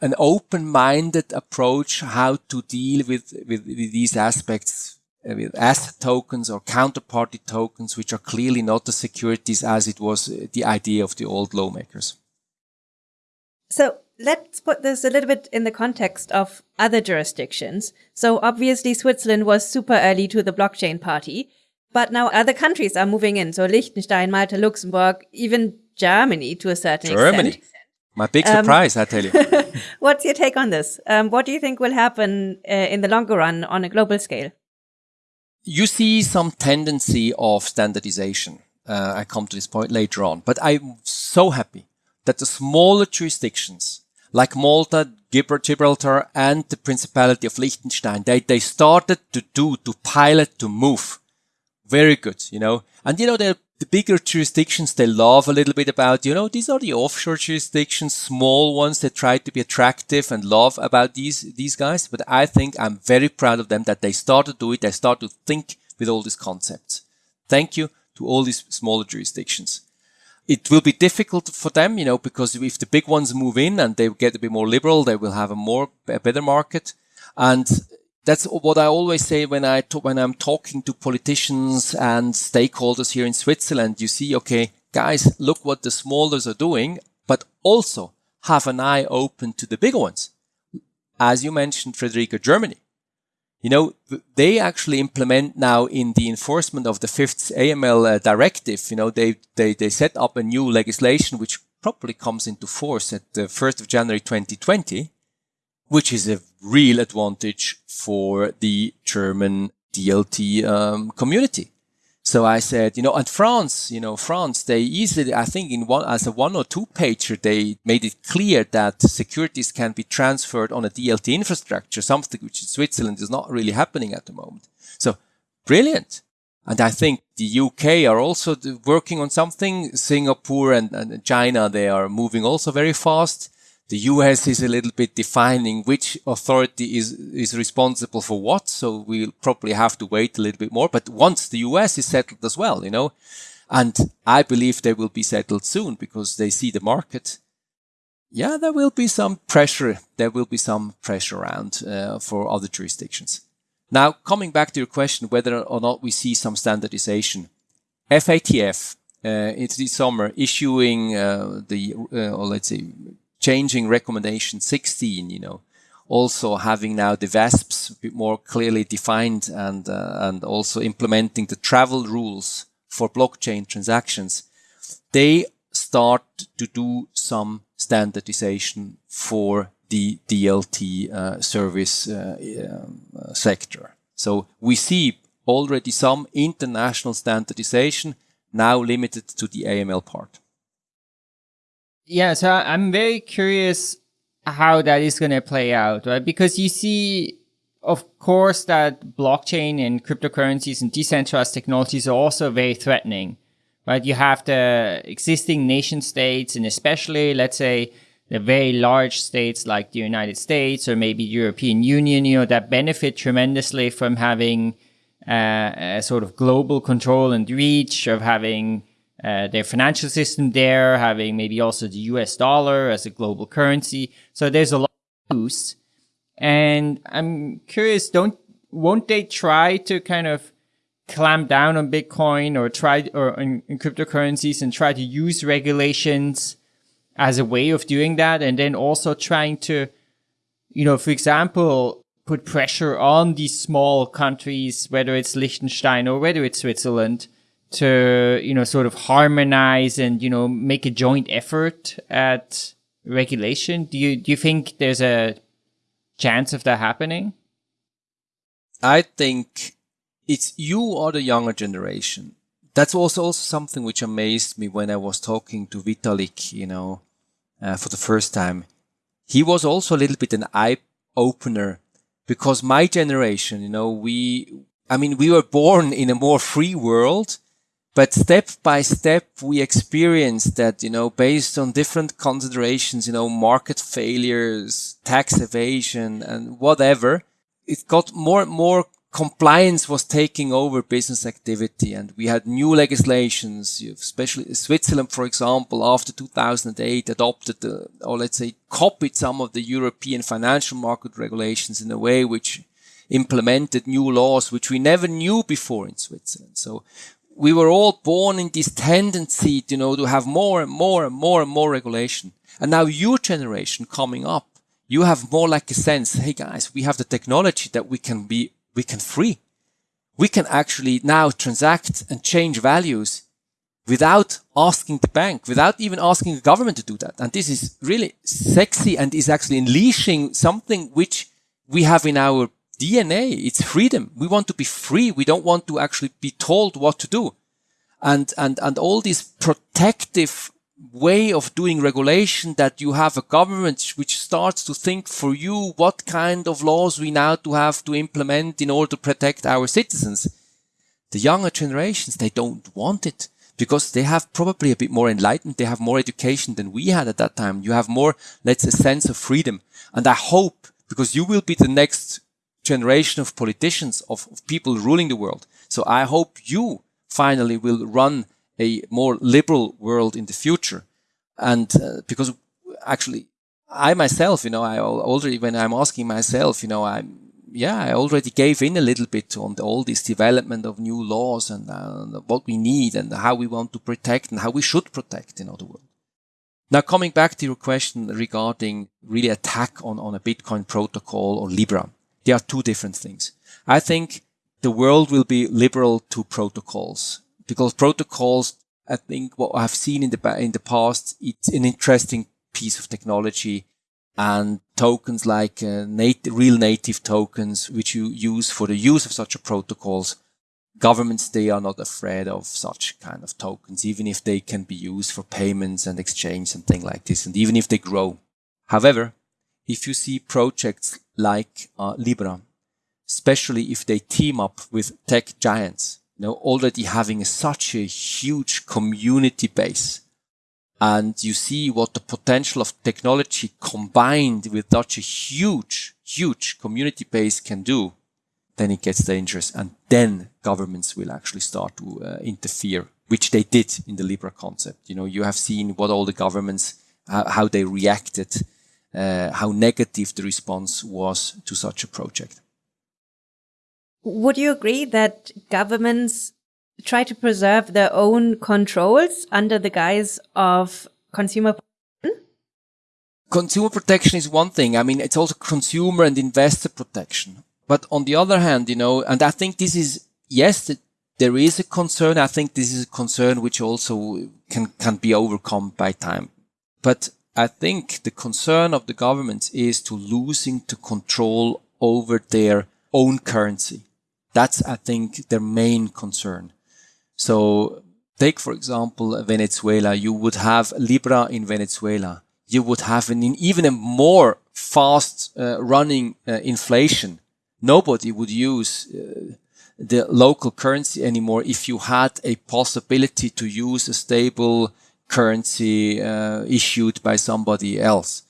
an open-minded approach how to deal with, with, with these aspects uh, with asset tokens or counterparty tokens, which are clearly not the securities as it was uh, the idea of the old lawmakers. So let's put this a little bit in the context of other jurisdictions. So obviously Switzerland was super early to the blockchain party, but now other countries are moving in. So Liechtenstein, Malta, Luxembourg, even Germany to a certain Germany. extent. My big surprise, um, I tell you. What's your take on this? Um, what do you think will happen uh, in the longer run on a global scale? You see some tendency of standardization. Uh, I come to this point later on, but I'm so happy that the smaller jurisdictions like Malta, Gibraltar, and the Principality of Liechtenstein, they, they started to do, to pilot, to move. Very good, you know. And you know, the, the bigger jurisdictions, they love a little bit about, you know, these are the offshore jurisdictions, small ones that try to be attractive and love about these, these guys. But I think I'm very proud of them that they start to do it. They start to think with all these concepts. Thank you to all these smaller jurisdictions it will be difficult for them, you know, because if the big ones move in and they get a bit more liberal, they will have a more a better market. And that's what I always say when I when I'm talking to politicians and stakeholders here in Switzerland. You see, okay, guys, look what the smallers are doing, but also have an eye open to the bigger ones. As you mentioned, Friederike, Germany you know, they actually implement now in the enforcement of the fifth AML uh, directive, you know, they, they, they set up a new legislation which probably comes into force at the 1st of January 2020, which is a real advantage for the German DLT um, community. So I said, you know, and France, you know, France, they easily, I think in one, as a one or two pager, they made it clear that securities can be transferred on a DLT infrastructure, something which in Switzerland is not really happening at the moment. So brilliant. And I think the UK are also working on something. Singapore and, and China, they are moving also very fast. The US is a little bit defining which authority is, is responsible for what. So we'll probably have to wait a little bit more. But once the US is settled as well, you know, and I believe they will be settled soon because they see the market. Yeah, there will be some pressure. There will be some pressure around uh, for other jurisdictions. Now, coming back to your question, whether or not we see some standardization. FATF, uh, it's this summer issuing uh, the, uh, or let's say, changing recommendation 16, you know, also having now the VASPs a bit more clearly defined and, uh, and also implementing the travel rules for blockchain transactions, they start to do some standardization for the DLT uh, service uh, uh, sector. So we see already some international standardization now limited to the AML part. Yeah, so I'm very curious how that is going to play out, right? Because you see, of course, that blockchain and cryptocurrencies and decentralized technologies are also very threatening, right? You have the existing nation states and especially, let's say, the very large states like the United States or maybe European Union, you know, that benefit tremendously from having uh, a sort of global control and reach of having uh, their financial system there, having maybe also the US dollar as a global currency. So there's a lot of use. And I'm curious, don't, won't they try to kind of clamp down on Bitcoin or try, or in, in cryptocurrencies and try to use regulations as a way of doing that? And then also trying to, you know, for example, put pressure on these small countries, whether it's Liechtenstein or whether it's Switzerland, to you know sort of harmonize and you know make a joint effort at regulation? Do you do you think there's a chance of that happening? I think it's you are the younger generation. That's also, also something which amazed me when i was talking to vitalik you know uh, for the first time. He was also a little bit an eye opener because my generation you know we i mean we were born in a more free world but step by step, we experienced that, you know, based on different considerations, you know, market failures, tax evasion and whatever, it got more and more compliance was taking over business activity and we had new legislations, especially Switzerland, for example, after 2008 adopted the, or let's say copied some of the European financial market regulations in a way which implemented new laws which we never knew before in Switzerland. So we were all born in this tendency, you know, to have more and more and more and more regulation. And now your generation coming up, you have more like a sense, hey guys, we have the technology that we can be we can free. We can actually now transact and change values without asking the bank, without even asking the government to do that. And this is really sexy and is actually unleashing something which we have in our DNA. It's freedom. We want to be free. We don't want to actually be told what to do. And, and, and all these protective way of doing regulation that you have a government which starts to think for you what kind of laws we now to have to implement in order to protect our citizens. The younger generations, they don't want it because they have probably a bit more enlightened. They have more education than we had at that time. You have more, let's say, sense of freedom. And I hope because you will be the next generation of politicians, of, of people ruling the world. So I hope you finally will run a more liberal world in the future. And uh, because actually, I myself, you know, I already, when I'm asking myself, you know, I'm, yeah, I already gave in a little bit on the, all this development of new laws and uh, what we need and how we want to protect and how we should protect in other world. Now, coming back to your question regarding really attack on, on a Bitcoin protocol or Libra, there are two different things. I think the world will be liberal to protocols because protocols, I think what I've seen in the, in the past, it's an interesting piece of technology and tokens like uh, native, real native tokens, which you use for the use of such a protocols. Governments, they are not afraid of such kind of tokens, even if they can be used for payments and exchange and things like this, and even if they grow. However, if you see projects like uh, Libra, especially if they team up with tech giants, you know, already having such a huge community base. And you see what the potential of technology combined with such a huge, huge community base can do, then it gets dangerous. And then governments will actually start to uh, interfere, which they did in the Libra concept. You know, you have seen what all the governments, uh, how they reacted, uh, how negative the response was to such a project. Would you agree that governments try to preserve their own controls under the guise of consumer protection? Consumer protection is one thing. I mean, it's also consumer and investor protection. But on the other hand, you know, and I think this is, yes, there is a concern. I think this is a concern which also can, can be overcome by time. But I think the concern of the governments is to losing the control over their own currency. That's, I think, their main concern. So take, for example, Venezuela. You would have Libra in Venezuela. You would have an even a more fast uh, running uh, inflation. Nobody would use uh, the local currency anymore if you had a possibility to use a stable currency uh, issued by somebody else.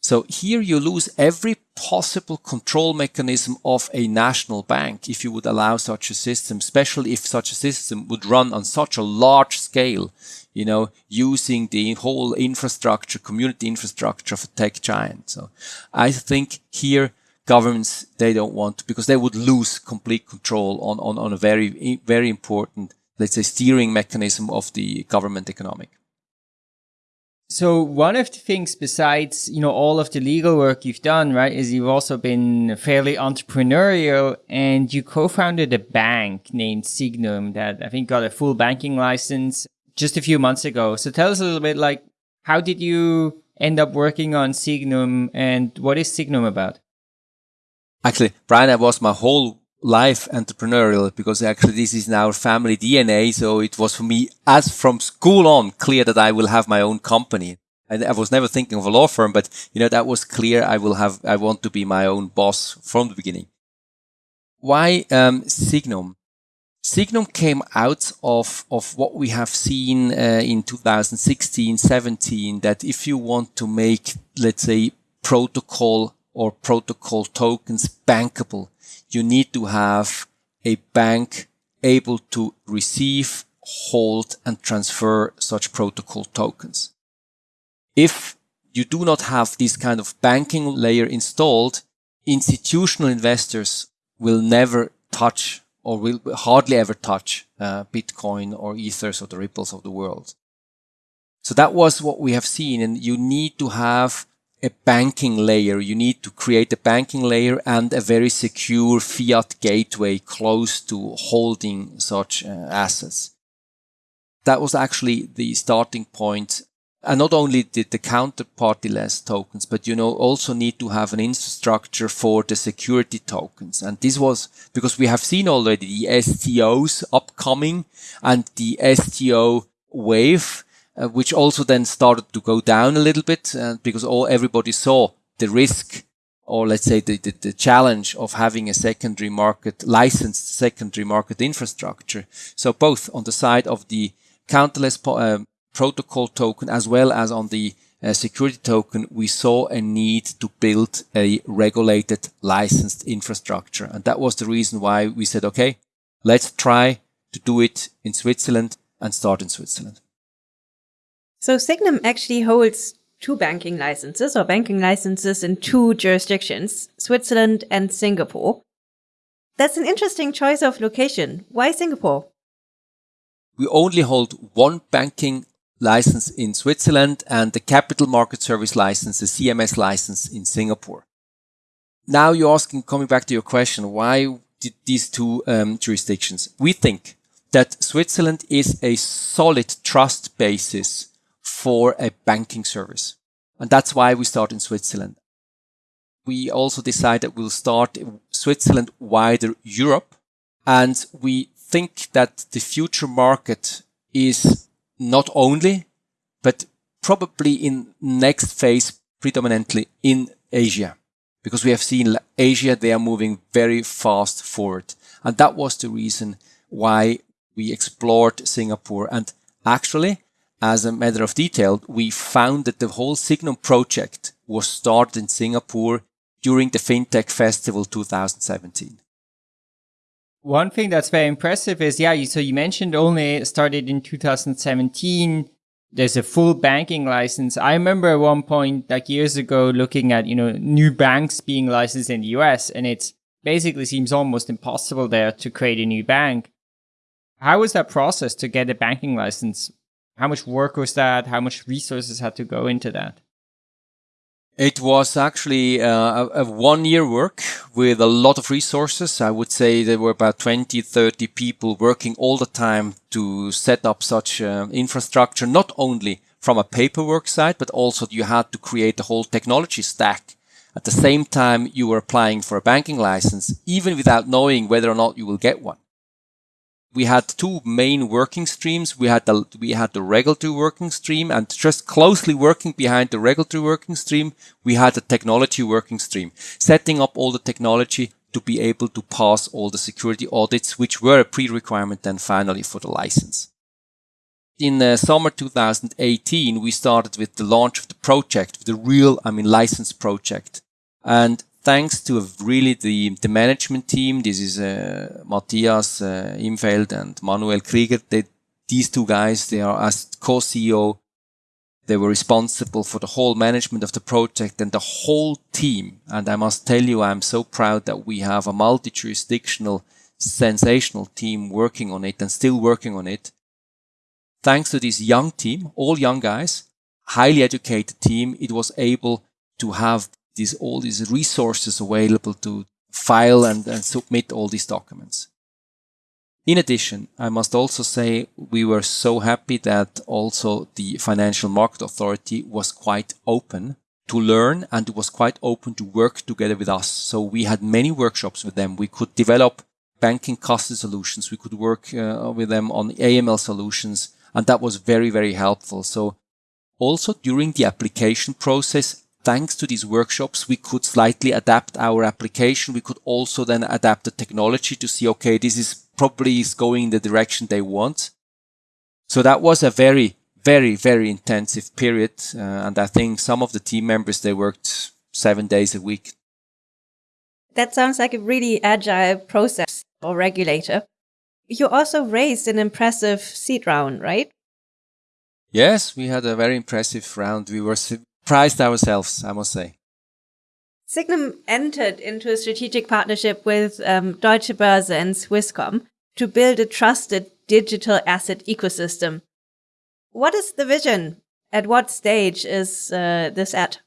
So here you lose every possible control mechanism of a national bank if you would allow such a system, especially if such a system would run on such a large scale, you know, using the whole infrastructure, community infrastructure of a tech giant. So I think here governments, they don't want because they would lose complete control on, on, on a very, very important, let's say, steering mechanism of the government economic. So one of the things besides, you know, all of the legal work you've done, right, is you've also been fairly entrepreneurial and you co-founded a bank named Sygnum that I think got a full banking license just a few months ago. So tell us a little bit like, how did you end up working on Sygnum and what is Sygnum about? Actually, Brian, I was my whole life entrepreneurial because actually this is in our family DNA. So it was for me as from school on clear that I will have my own company. And I was never thinking of a law firm, but you know, that was clear. I will have, I want to be my own boss from the beginning. Why, um, Signum? Sygnum came out of, of what we have seen uh, in 2016, 17, that if you want to make, let's say, protocol or protocol tokens bankable, you need to have a bank able to receive, hold and transfer such protocol tokens. If you do not have this kind of banking layer installed, institutional investors will never touch or will hardly ever touch uh, Bitcoin or Ethers or the ripples of the world. So that was what we have seen. And you need to have a banking layer. You need to create a banking layer and a very secure fiat gateway close to holding such uh, assets. That was actually the starting point. And not only did the counterparty-less tokens, but you know, also need to have an infrastructure for the security tokens. And this was because we have seen already the STOs upcoming and the STO wave uh, which also then started to go down a little bit uh, because all everybody saw the risk or let's say the, the, the, challenge of having a secondary market licensed secondary market infrastructure. So both on the side of the counterless uh, protocol token as well as on the uh, security token, we saw a need to build a regulated licensed infrastructure. And that was the reason why we said, okay, let's try to do it in Switzerland and start in Switzerland. So Sygnum actually holds two banking licenses or banking licenses in two jurisdictions, Switzerland and Singapore. That's an interesting choice of location. Why Singapore? We only hold one banking license in Switzerland and the capital market service license, the CMS license in Singapore. Now you're asking, coming back to your question, why did these two um, jurisdictions? We think that Switzerland is a solid trust basis for a banking service. And that's why we start in Switzerland. We also decided that we'll start Switzerland wider Europe. And we think that the future market is not only, but probably in next phase predominantly in Asia. Because we have seen Asia, they are moving very fast forward. And that was the reason why we explored Singapore. And actually, as a matter of detail, we found that the whole Sygnum project was started in Singapore during the FinTech Festival 2017. One thing that's very impressive is, yeah, so you mentioned only started in 2017. There's a full banking license. I remember at one point, like years ago, looking at, you know, new banks being licensed in the US and it basically seems almost impossible there to create a new bank. How was that process to get a banking license? How much work was that? How much resources had to go into that? It was actually uh, a, one year work with a lot of resources. I would say there were about 20, 30 people working all the time to set up such uh, infrastructure, not only from a paperwork side, but also you had to create the whole technology stack. At the same time, you were applying for a banking license, even without knowing whether or not you will get one we had two main working streams. We had the we had the regulatory working stream, and just closely working behind the regulatory working stream, we had the technology working stream, setting up all the technology to be able to pass all the security audits, which were a pre-requirement then finally for the license. In uh, summer 2018, we started with the launch of the project, the real, I mean, license project. And thanks to really the, the management team. This is uh, Matthias uh, Imfeld and Manuel Krieger. They, these two guys, they are as co-CEO. They were responsible for the whole management of the project and the whole team. And I must tell you, I'm so proud that we have a multi-jurisdictional, sensational team working on it and still working on it. Thanks to this young team, all young guys, highly educated team, it was able to have these all these resources available to file and, and submit all these documents. In addition, I must also say we were so happy that also the Financial Market Authority was quite open to learn and was quite open to work together with us. So we had many workshops with them. We could develop banking custody solutions. We could work uh, with them on AML solutions. And that was very, very helpful. So also during the application process, thanks to these workshops, we could slightly adapt our application. We could also then adapt the technology to see, okay, this is probably is going in the direction they want. So that was a very, very, very intensive period. Uh, and I think some of the team members, they worked seven days a week. That sounds like a really agile process. or regulator. You also raised an impressive seed round, right? Yes, we had a very impressive round. We were surprised ourselves, I must say. Sygnum entered into a strategic partnership with um, Deutsche Börse and Swisscom to build a trusted digital asset ecosystem. What is the vision? At what stage is uh, this at?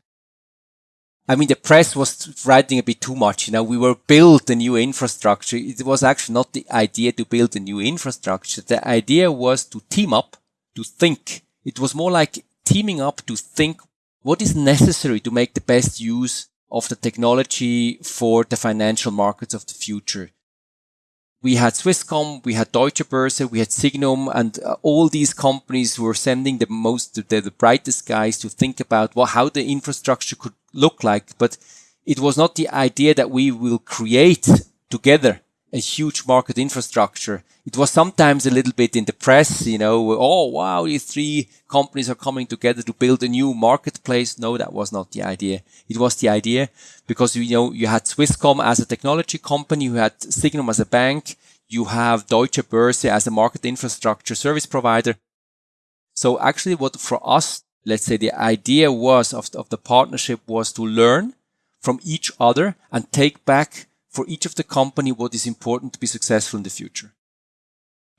I mean, the press was writing a bit too much. You know, we were build a new infrastructure. It was actually not the idea to build a new infrastructure. The idea was to team up, to think. It was more like teaming up to think what is necessary to make the best use of the technology for the financial markets of the future we had Swisscom, we had Deutsche Börse, we had Sygnum, and uh, all these companies were sending the most, the, the brightest guys to think about well, how the infrastructure could look like. But it was not the idea that we will create together a huge market infrastructure. It was sometimes a little bit in the press, you know, oh wow, these three companies are coming together to build a new marketplace. No, that was not the idea. It was the idea because you know you had Swisscom as a technology company, you had Sygnum as a bank, you have Deutsche Börse as a market infrastructure service provider. So actually what for us, let's say the idea was of, of the partnership was to learn from each other and take back for each of the company what is important to be successful in the future.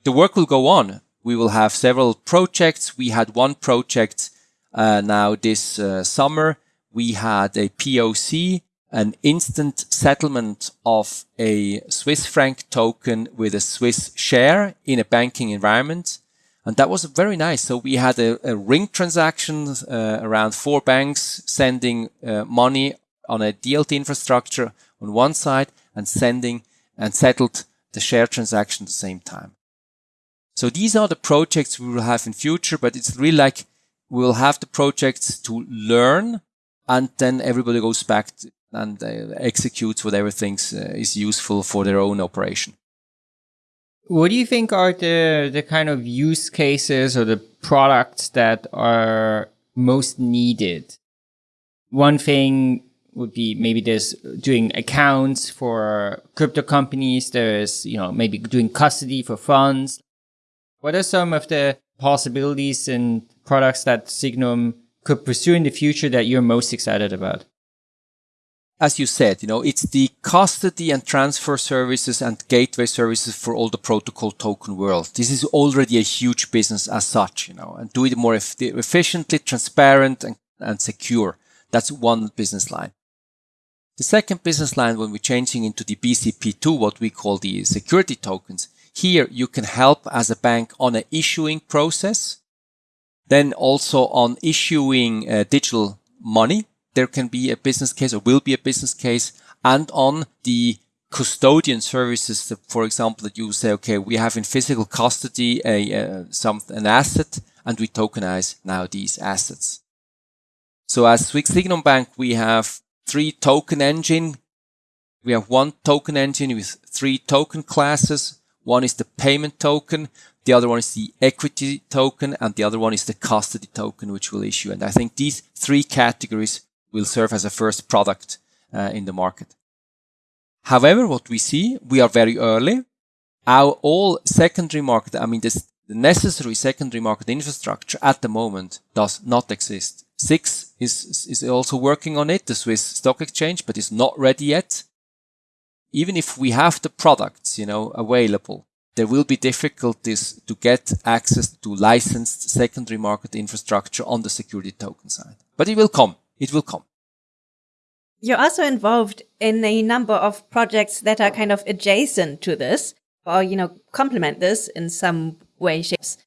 The work will go on. We will have several projects. We had one project uh, now this uh, summer. We had a POC, an instant settlement of a Swiss franc token with a Swiss share in a banking environment. And that was very nice. So we had a, a ring transaction uh, around four banks sending uh, money on a DLT infrastructure on one side and sending and settled the share transaction at the same time. So these are the projects we will have in future, but it's really like we'll have the projects to learn and then everybody goes back and uh, executes whatever things uh, is useful for their own operation. What do you think are the, the kind of use cases or the products that are most needed? One thing would be maybe there's doing accounts for crypto companies. There's, you know, maybe doing custody for funds. What are some of the possibilities and products that Sygnum could pursue in the future that you're most excited about? As you said, you know, it's the custody and transfer services and gateway services for all the protocol token world. This is already a huge business as such, you know, and do it more efficiently, transparent and, and secure. That's one business line. The second business line, when we're changing into the BCP2, what we call the security tokens, here you can help as a bank on an issuing process. Then also on issuing uh, digital money, there can be a business case or will be a business case and on the custodian services, for example, that you say, okay, we have in physical custody a, uh, some, an asset and we tokenize now these assets. So as Swiss Sygnum Bank, we have three token engine. We have one token engine with three token classes. One is the payment token. The other one is the equity token and the other one is the custody token, which we'll issue. And I think these three categories will serve as a first product uh, in the market. However, what we see, we are very early. Our all secondary market, I mean, this, the necessary secondary market infrastructure at the moment does not exist. SIX is, is also working on it, the Swiss Stock Exchange, but is not ready yet. Even if we have the products, you know, available, there will be difficulties to get access to licensed secondary market infrastructure on the security token side. But it will come. It will come. You're also involved in a number of projects that are kind of adjacent to this or, you know, complement this in some way, shapes.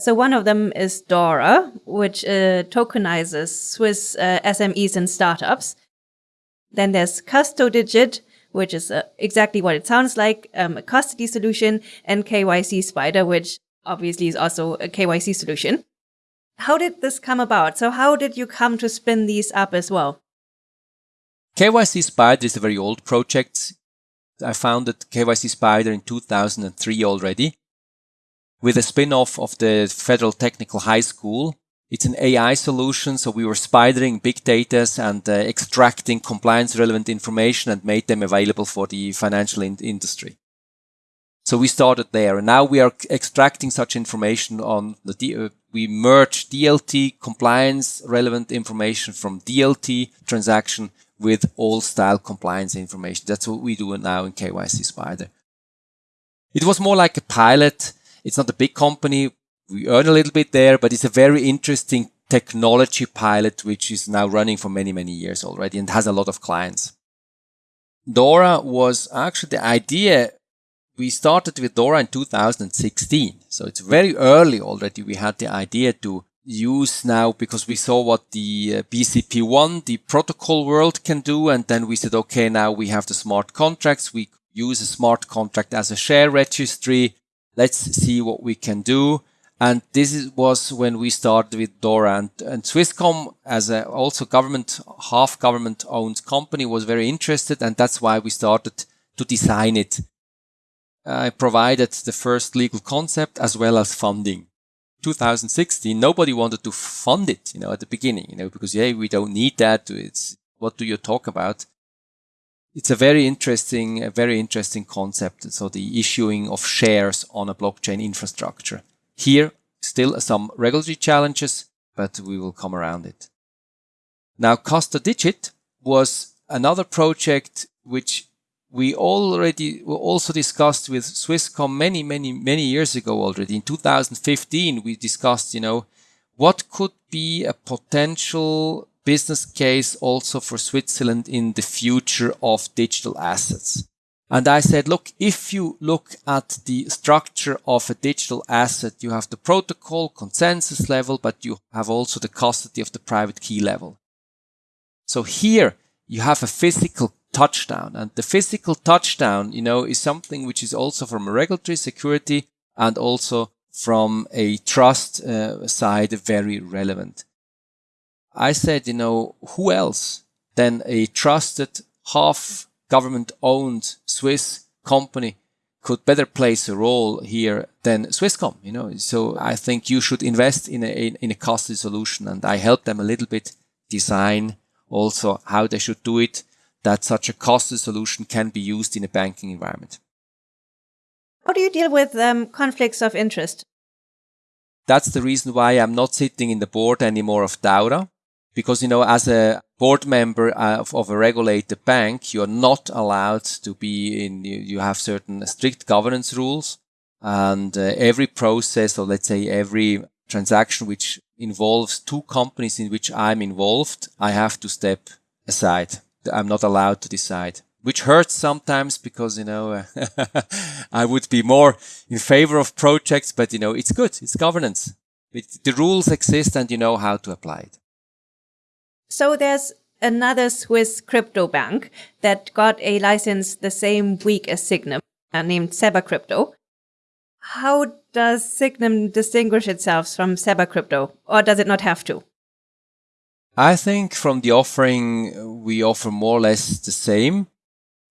So one of them is Daura, which uh, tokenizes Swiss uh, SMEs and startups. Then there's CustoDigit, which is uh, exactly what it sounds like, um, a custody solution, and KYC Spider, which obviously is also a KYC solution. How did this come about? So how did you come to spin these up as well? KYC Spider is a very old project. I founded KYC Spider in 2003 already with a spin-off of the Federal Technical High School. It's an AI solution, so we were spidering big data and uh, extracting compliance relevant information and made them available for the financial in industry. So we started there and now we are extracting such information on the, D uh, we merge DLT compliance relevant information from DLT transaction with all style compliance information. That's what we do now in KYC Spider. It was more like a pilot. It's not a big company. We earn a little bit there, but it's a very interesting technology pilot, which is now running for many, many years already and has a lot of clients. Daura was actually the idea. We started with Daura in 2016. So it's very early already. We had the idea to use now because we saw what the uh, BCP1, the protocol world can do. And then we said, okay, now we have the smart contracts. We use a smart contract as a share registry. Let's see what we can do. And this is, was when we started with Daura and, and Swisscom as a also government, half government owned company was very interested. And that's why we started to design it. I provided the first legal concept as well as funding. 2016, nobody wanted to fund it, you know, at the beginning, you know, because, yeah, we don't need that. It's, what do you talk about? It's a very interesting, a very interesting concept. So the issuing of shares on a blockchain infrastructure. Here, still some regulatory challenges, but we will come around it. Now, Custodigit was another project which we already also discussed with Swisscom many, many, many years ago already. In 2015, we discussed, you know, what could be a potential business case also for Switzerland in the future of digital assets. And I said, look, if you look at the structure of a digital asset, you have the protocol consensus level, but you have also the custody of the private key level. So here you have a physical touchdown and the physical touchdown, you know, is something which is also from a regulatory security and also from a trust uh, side very relevant. I said, you know, who else than a trusted half government owned Swiss company could better place a role here than Swisscom, you know. So I think you should invest in a, in a custody solution and I help them a little bit design also how they should do it that such a custody solution can be used in a banking environment. How do you deal with um, conflicts of interest? That's the reason why I'm not sitting in the board anymore of Daura because you know as a board member of, of, a regulated bank you are not allowed to be in you, you have certain strict governance rules. And uh, every process or let's say every transaction which involves two companies in which I'm involved I have to step aside. I'm not allowed to decide. Which hurts sometimes because you know I would be more in favor of projects but you know it's good. It's governance. It, the rules exist and you know how to apply it so there's another Swiss crypto bank that got a license the same week as Sygnum, uh, named Seba Crypto. How does Sygnum distinguish itself from Seba Crypto, or does it not have to? I think from the offering, we offer more or less the same.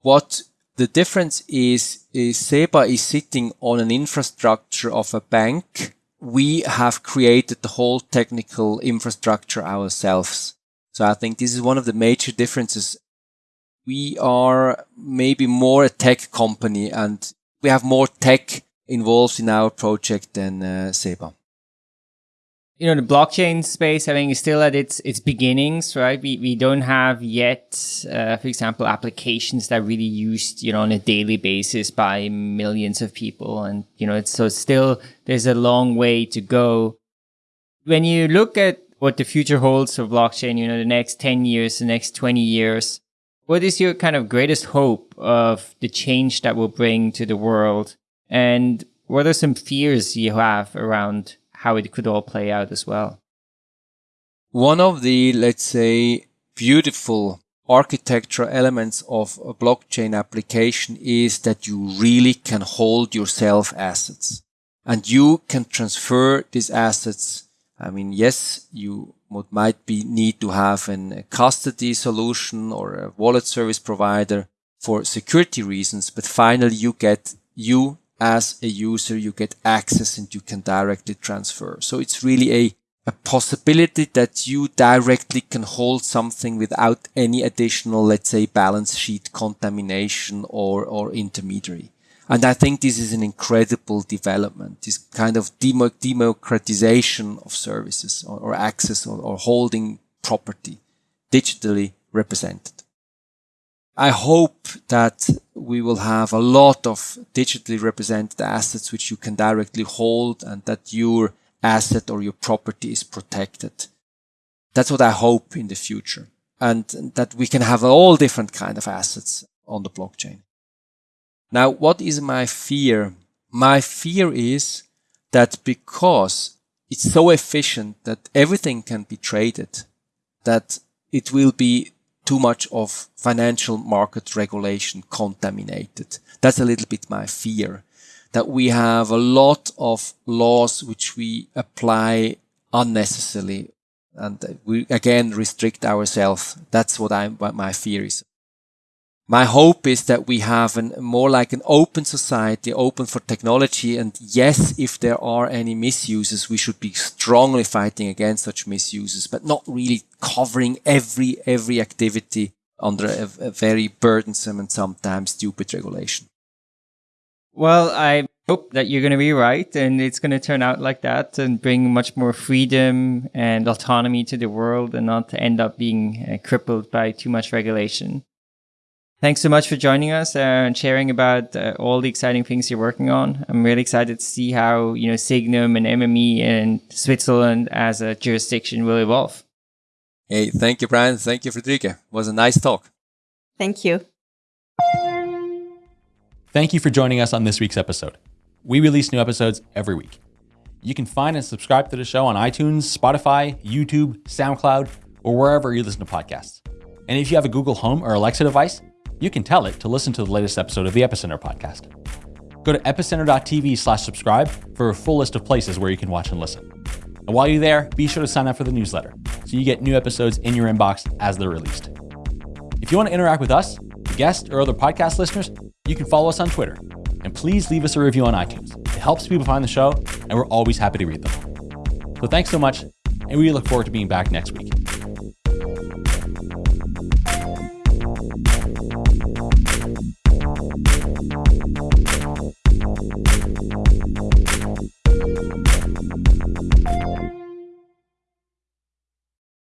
What the difference is, is Seba is sitting on an infrastructure of a bank. We have created the whole technical infrastructure ourselves. So I think this is one of the major differences. We are maybe more a tech company and we have more tech involved in our project than uh, Seba. You know, the blockchain space, I think, is still at its its beginnings, right? We we don't have yet, uh, for example, applications that really used, you know, on a daily basis by millions of people, and you know, it's so still there's a long way to go. When you look at what the future holds for blockchain, you know, the next 10 years, the next 20 years. What is your kind of greatest hope of the change that will bring to the world? And what are some fears you have around how it could all play out as well? One of the, let's say, beautiful architectural elements of a blockchain application is that you really can hold yourself assets and you can transfer these assets I mean, yes, you might be need to have a custody solution or a wallet service provider for security reasons, but finally you get you as a user, you get access and you can directly transfer. So it's really a, a possibility that you directly can hold something without any additional, let's say, balance sheet contamination or, or intermediary. And I think this is an incredible development, this kind of demo- democratization of services or, or access or, or holding property digitally represented. I hope that we will have a lot of digitally represented assets which you can directly hold and that your asset or your property is protected. That's what I hope in the future and that we can have all different kind of assets on the blockchain. Now, what is my fear? My fear is that because it's so efficient that everything can be traded, that it will be too much of financial market regulation contaminated. That's a little bit my fear that we have a lot of laws which we apply unnecessarily and we again restrict ourselves. That's what I what my fear is my hope is that we have an, more like an open society, open for technology. And yes, if there are any misuses, we should be strongly fighting against such misuses, but not really covering every, every activity under a, a very burdensome and sometimes stupid regulation. Well, I hope that you're going to be right and it's going to turn out like that and bring much more freedom and autonomy to the world and not end up being uh, crippled by too much regulation. Thanks so much for joining us uh, and sharing about uh, all the exciting things you're working on. I'm really excited to see how, you know, Sygnum and MME and Switzerland as a jurisdiction will evolve. Hey, thank you, Brian. Thank you, Friederike. It was a nice talk. Thank you. Thank you for joining us on this week's episode. We release new episodes every week. You can find and subscribe to the show on iTunes, Spotify, YouTube, SoundCloud, or wherever you listen to podcasts. And if you have a Google Home or Alexa device, you can tell it to listen to the latest episode of the Epicenter podcast. Go to epicenter.tv slash subscribe for a full list of places where you can watch and listen. And while you're there, be sure to sign up for the newsletter so you get new episodes in your inbox as they're released. If you want to interact with us, guests, or other podcast listeners, you can follow us on Twitter. And please leave us a review on iTunes. It helps people find the show, and we're always happy to read them. So thanks so much, and we look forward to being back next week.